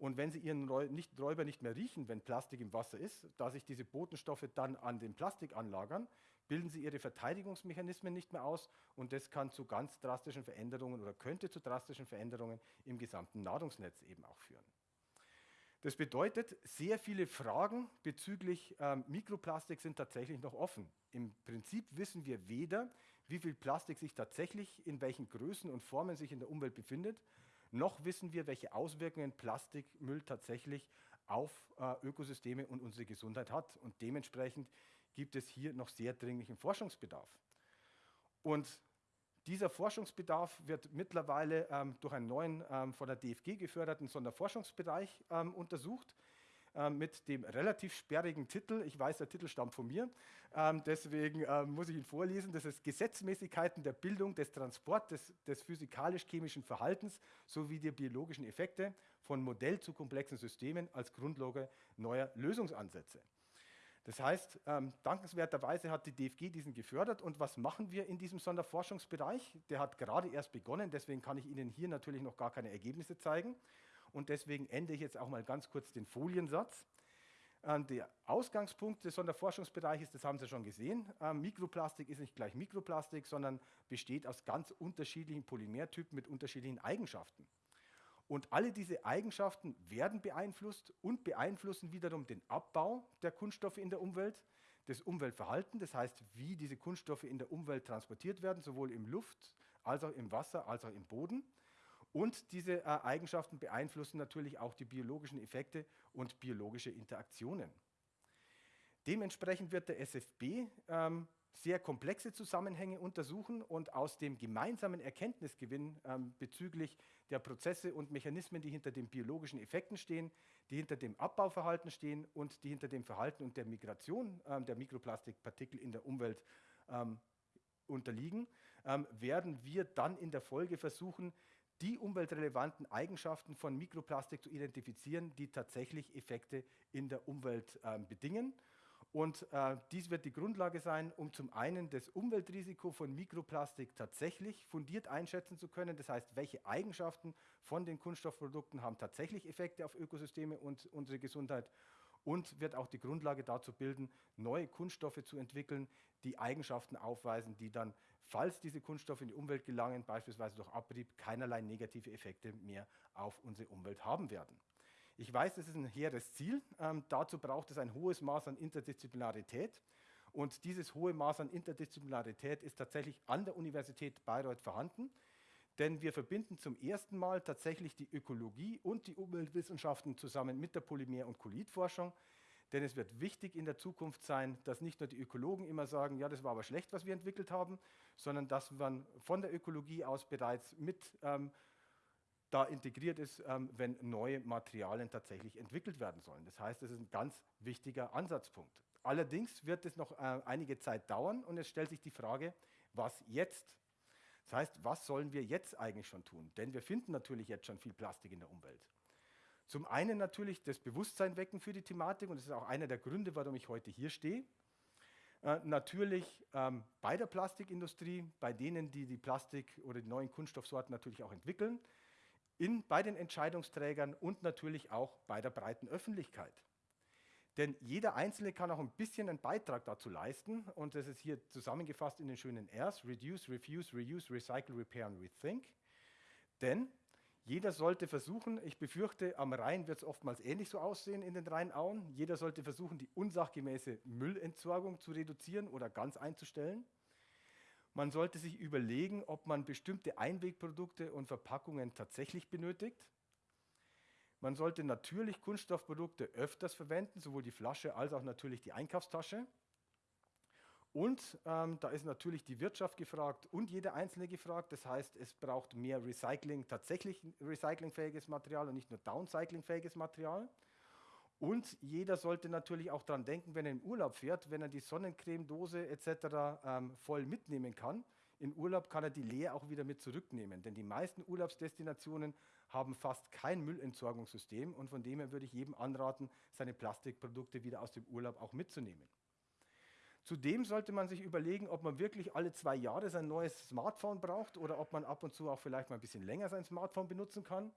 Und wenn Sie Ihren Räuber nicht mehr riechen, wenn Plastik im Wasser ist, da sich diese Botenstoffe dann an dem Plastik anlagern, bilden Sie Ihre Verteidigungsmechanismen nicht mehr aus und das kann zu ganz drastischen Veränderungen oder könnte zu drastischen Veränderungen im gesamten Nahrungsnetz eben auch führen. Das bedeutet, sehr viele Fragen bezüglich ähm, Mikroplastik sind tatsächlich noch offen. Im Prinzip wissen wir weder, wie viel Plastik sich tatsächlich in welchen Größen und Formen sich in der Umwelt befindet, noch wissen wir, welche Auswirkungen Plastikmüll tatsächlich auf äh, Ökosysteme und unsere Gesundheit hat. Und dementsprechend gibt es hier noch sehr dringlichen Forschungsbedarf. Und dieser Forschungsbedarf wird mittlerweile ähm, durch einen neuen ähm, von der DFG geförderten Sonderforschungsbereich ähm, untersucht. Ähm, mit dem relativ sperrigen Titel. Ich weiß, der Titel stammt von mir, ähm, deswegen ähm, muss ich ihn vorlesen. Das ist Gesetzmäßigkeiten der Bildung, des Transports, des, des physikalisch-chemischen Verhaltens sowie der biologischen Effekte von Modell zu komplexen Systemen als Grundlage neuer Lösungsansätze. Das heißt, ähm, dankenswerterweise hat die DFG diesen gefördert. Und was machen wir in diesem Sonderforschungsbereich? Der hat gerade erst begonnen, deswegen kann ich Ihnen hier natürlich noch gar keine Ergebnisse zeigen. Und deswegen ende ich jetzt auch mal ganz kurz den Foliensatz. Ähm, der Ausgangspunkt des Sonderforschungsbereiches, das haben Sie schon gesehen, ähm, Mikroplastik ist nicht gleich Mikroplastik, sondern besteht aus ganz unterschiedlichen Polymertypen mit unterschiedlichen Eigenschaften. Und alle diese Eigenschaften werden beeinflusst und beeinflussen wiederum den Abbau der Kunststoffe in der Umwelt, das Umweltverhalten, das heißt, wie diese Kunststoffe in der Umwelt transportiert werden, sowohl im Luft als auch im Wasser als auch im Boden. Und diese äh, Eigenschaften beeinflussen natürlich auch die biologischen Effekte und biologische Interaktionen. Dementsprechend wird der SFB ähm, sehr komplexe Zusammenhänge untersuchen und aus dem gemeinsamen Erkenntnisgewinn ähm, bezüglich der Prozesse und Mechanismen, die hinter den biologischen Effekten stehen, die hinter dem Abbauverhalten stehen und die hinter dem Verhalten und der Migration ähm, der Mikroplastikpartikel in der Umwelt ähm, unterliegen, ähm, werden wir dann in der Folge versuchen, die umweltrelevanten Eigenschaften von Mikroplastik zu identifizieren, die tatsächlich Effekte in der Umwelt äh, bedingen. Und äh, dies wird die Grundlage sein, um zum einen das Umweltrisiko von Mikroplastik tatsächlich fundiert einschätzen zu können. Das heißt, welche Eigenschaften von den Kunststoffprodukten haben tatsächlich Effekte auf Ökosysteme und unsere Gesundheit und wird auch die Grundlage dazu bilden, neue Kunststoffe zu entwickeln, die Eigenschaften aufweisen, die dann, falls diese Kunststoffe in die Umwelt gelangen, beispielsweise durch Abrieb, keinerlei negative Effekte mehr auf unsere Umwelt haben werden. Ich weiß, das ist ein hehres Ziel. Ähm, dazu braucht es ein hohes Maß an Interdisziplinarität. Und dieses hohe Maß an Interdisziplinarität ist tatsächlich an der Universität Bayreuth vorhanden. Denn wir verbinden zum ersten Mal tatsächlich die Ökologie und die Umweltwissenschaften zusammen mit der Polymer- und Kolidforschung. Denn es wird wichtig in der Zukunft sein, dass nicht nur die Ökologen immer sagen, ja, das war aber schlecht, was wir entwickelt haben, sondern dass man von der Ökologie aus bereits mit ähm, da integriert ist, ähm, wenn neue Materialien tatsächlich entwickelt werden sollen. Das heißt, das ist ein ganz wichtiger Ansatzpunkt. Allerdings wird es noch äh, einige Zeit dauern und es stellt sich die Frage, was jetzt? Das heißt, was sollen wir jetzt eigentlich schon tun? Denn wir finden natürlich jetzt schon viel Plastik in der Umwelt. Zum einen natürlich das Bewusstsein wecken für die Thematik und das ist auch einer der Gründe, warum ich heute hier stehe. Äh, natürlich ähm, bei der Plastikindustrie, bei denen, die die Plastik oder die neuen Kunststoffsorten natürlich auch entwickeln, in, bei den Entscheidungsträgern und natürlich auch bei der breiten Öffentlichkeit. Denn jeder Einzelne kann auch ein bisschen einen Beitrag dazu leisten und das ist hier zusammengefasst in den schönen Rs, Reduce, Refuse, Reuse, Recycle, Repair und Rethink. Denn jeder sollte versuchen, ich befürchte, am Rhein wird es oftmals ähnlich so aussehen in den Rheinauen, jeder sollte versuchen, die unsachgemäße Müllentsorgung zu reduzieren oder ganz einzustellen. Man sollte sich überlegen, ob man bestimmte Einwegprodukte und Verpackungen tatsächlich benötigt. Man sollte natürlich Kunststoffprodukte öfters verwenden, sowohl die Flasche als auch natürlich die Einkaufstasche. Und ähm, da ist natürlich die Wirtschaft gefragt und jeder Einzelne gefragt. Das heißt, es braucht mehr Recycling, tatsächlich recyclingfähiges Material und nicht nur downcyclingfähiges Material. Und jeder sollte natürlich auch daran denken, wenn er in Urlaub fährt, wenn er die Sonnencremedose etc. Ähm, voll mitnehmen kann. In Urlaub kann er die leer auch wieder mit zurücknehmen, denn die meisten Urlaubsdestinationen haben fast kein Müllentsorgungssystem und von dem her würde ich jedem anraten, seine Plastikprodukte wieder aus dem Urlaub auch mitzunehmen. Zudem sollte man sich überlegen, ob man wirklich alle zwei Jahre sein neues Smartphone braucht oder ob man ab und zu auch vielleicht mal ein bisschen länger sein Smartphone benutzen kann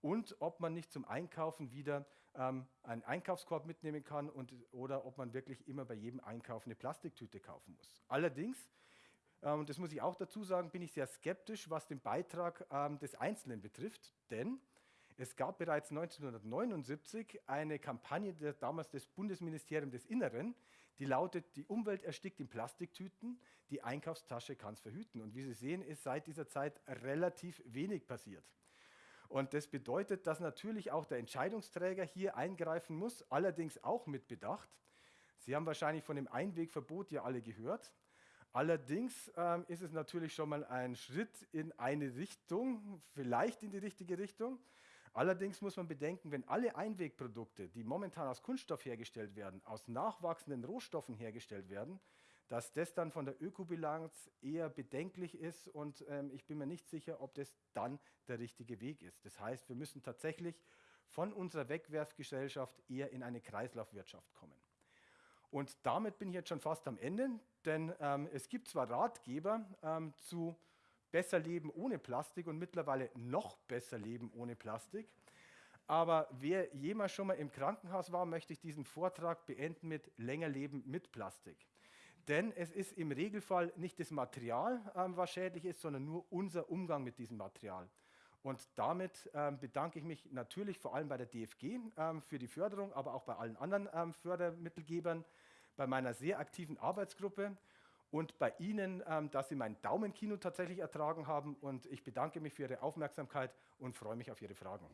und ob man nicht zum Einkaufen wieder ähm, einen Einkaufskorb mitnehmen kann und, oder ob man wirklich immer bei jedem Einkauf eine Plastiktüte kaufen muss. Allerdings, ähm, das muss ich auch dazu sagen, bin ich sehr skeptisch, was den Beitrag ähm, des Einzelnen betrifft, denn es gab bereits 1979 eine Kampagne der, damals des Bundesministeriums des Inneren, die lautet, die Umwelt erstickt in Plastiktüten, die Einkaufstasche kann es verhüten. Und wie Sie sehen, ist seit dieser Zeit relativ wenig passiert. Und das bedeutet, dass natürlich auch der Entscheidungsträger hier eingreifen muss, allerdings auch mit Bedacht. Sie haben wahrscheinlich von dem Einwegverbot ja alle gehört. Allerdings ähm, ist es natürlich schon mal ein Schritt in eine Richtung, vielleicht in die richtige Richtung. Allerdings muss man bedenken, wenn alle Einwegprodukte, die momentan aus Kunststoff hergestellt werden, aus nachwachsenden Rohstoffen hergestellt werden, dass das dann von der Ökobilanz eher bedenklich ist und ähm, ich bin mir nicht sicher, ob das dann der richtige Weg ist. Das heißt, wir müssen tatsächlich von unserer Wegwerfgesellschaft eher in eine Kreislaufwirtschaft kommen. Und damit bin ich jetzt schon fast am Ende, denn ähm, es gibt zwar Ratgeber ähm, zu besser leben ohne Plastik und mittlerweile noch besser leben ohne Plastik, Aber wer jemals schon mal im Krankenhaus war, möchte ich diesen Vortrag beenden mit länger leben mit Plastik. Denn es ist im Regelfall nicht das Material, ähm, was schädlich ist, sondern nur unser Umgang mit diesem Material. Und damit ähm, bedanke ich mich natürlich vor allem bei der DFG ähm, für die Förderung, aber auch bei allen anderen ähm, Fördermittelgebern, bei meiner sehr aktiven Arbeitsgruppe und bei Ihnen, ähm, dass Sie mein Daumenkino tatsächlich ertragen haben. Und ich bedanke mich für Ihre Aufmerksamkeit und freue mich auf Ihre Fragen.